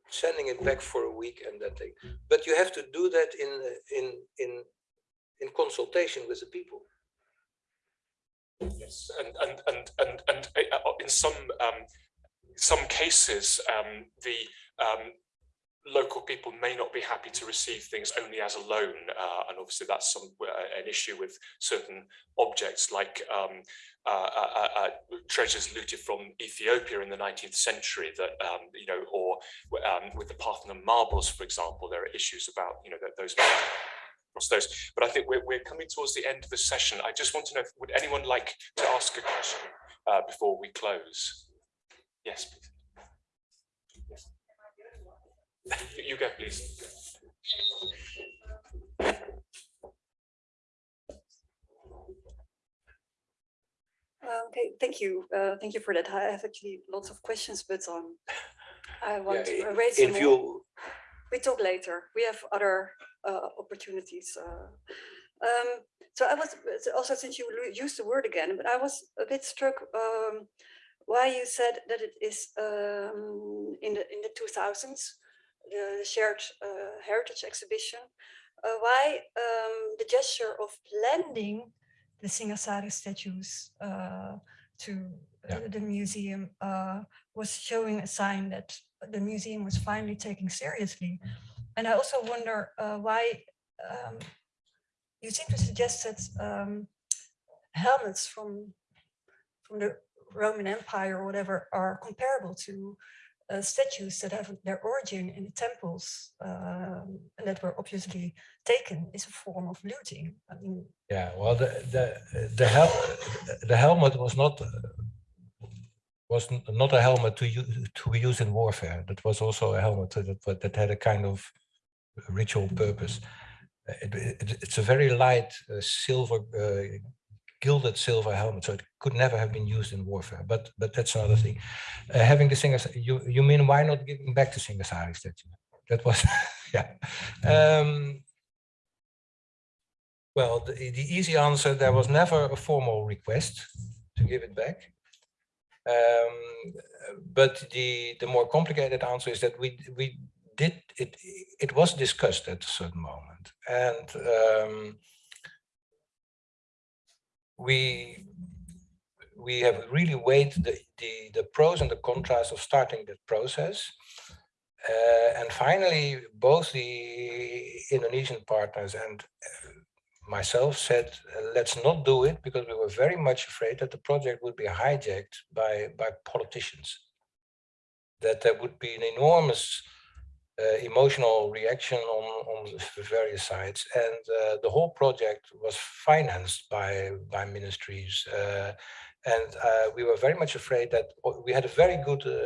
Speaker 4: Sending it back for a week and that thing. But you have to do that in in in in consultation with the people.
Speaker 3: Yes, and and and and and uh, in some um, some cases, um, the um, local people may not be happy to receive things only as a loan, uh, and obviously that's some uh, an issue with certain objects like um, uh, uh, uh, treasures looted from Ethiopia in the 19th century that um, you know, or um, with the Parthenon marbles, for example, there are issues about you know those those. But I think we're, we're coming towards the end of the session. I just want to know, if, would anyone like to ask a question uh, before we close? Yes, please. You can please.
Speaker 5: Uh, okay, thank you. Uh, thank you for that. I have actually lots of questions, but um, I want
Speaker 4: Yeah,
Speaker 5: to raise
Speaker 4: In
Speaker 5: some more. We talk later. We have other uh, opportunities. uh. Um, so I was also since you used the word again, but I was a bit struck um, why you said that it is um, in the in the 2000s the shared uh, heritage exhibition. Uh, why um, the gesture of blending the Singasari statues uh, to
Speaker 4: Yeah.
Speaker 5: the museum uh, was showing a sign that the museum was finally taking seriously. And I also wonder uh, why um, you seem to suggest that um, helmets from from the Roman Empire or whatever are comparable to uh, statues that have their origin in the temples and that were obviously taken is a form of looting. I mean,
Speaker 4: yeah, well, the the the hel the helmet was not uh, was not a helmet to use to use in warfare. That was also a helmet that that had a kind of ritual purpose. Uh, It, it- it's a very light uh, silver, uh, gilded silver helmet, so it could never have been used in warfare. But but that's another thing. Uh, having the singers, you you mean why not giving back the Singasari statue? That was yeah. Um, well, the, the easy answer, there was never a formal request to give it back. Um, but the, the more complicated answer is that we, we did, it, it was discussed at a certain moment. And um, we, we have really weighed the, the, the pros and the contras of starting that process. Uh, and finally, both the Indonesian partners and uh, myself said, uh, let's not do it because we were very much afraid that the project would be hijacked by, by politicians. That there would be an enormous emotional reaction on, on various sides. And uh, the whole project was financed by, by ministries. Uh, and uh, we were very much afraid that we had a very good uh,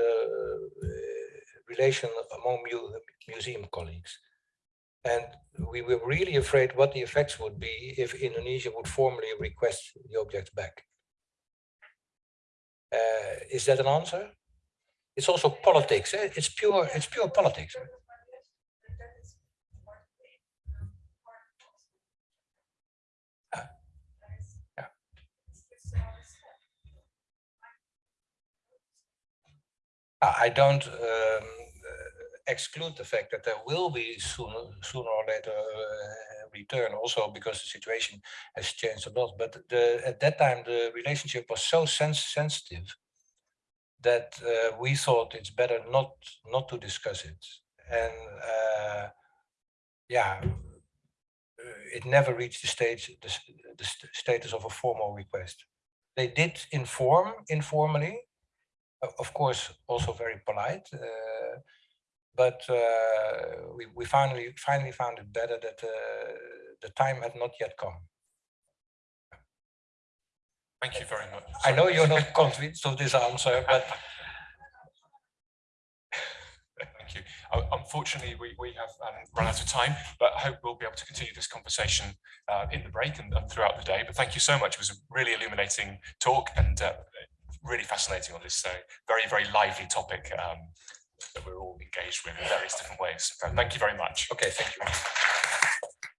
Speaker 4: relation among mu museum colleagues. And we were really afraid what the effects would be if Indonesia would formally request the objects back. Uh, is that an answer? It's also politics. eh? It's pure. It's pure politics. I don't um, uh, exclude the fact that there will be sooner, sooner or later uh, return also because the situation has changed a lot. But the, at that time, the relationship was so sens sensitive that uh, we thought it's better not not to discuss it. And uh, yeah, uh, it never reached the stage, the, the st- status of a formal request. They did inform informally, of course, also very polite. Uh, but uh, we, we finally finally found it better that uh, the time had not yet come.
Speaker 3: Thank you very much.
Speaker 4: I know you're not convinced of this answer, but
Speaker 3: Thank you. Uh, Unfortunately, we, we have um, run out of time, but I hope we'll be able to continue this conversation uh, in the break and, and throughout the day. But thank you so much. It was a really illuminating talk and uh, really fascinating on this so very, very lively topic um, that we're all engaged with in various different ways. Thank you very much.
Speaker 4: Okay, thank you.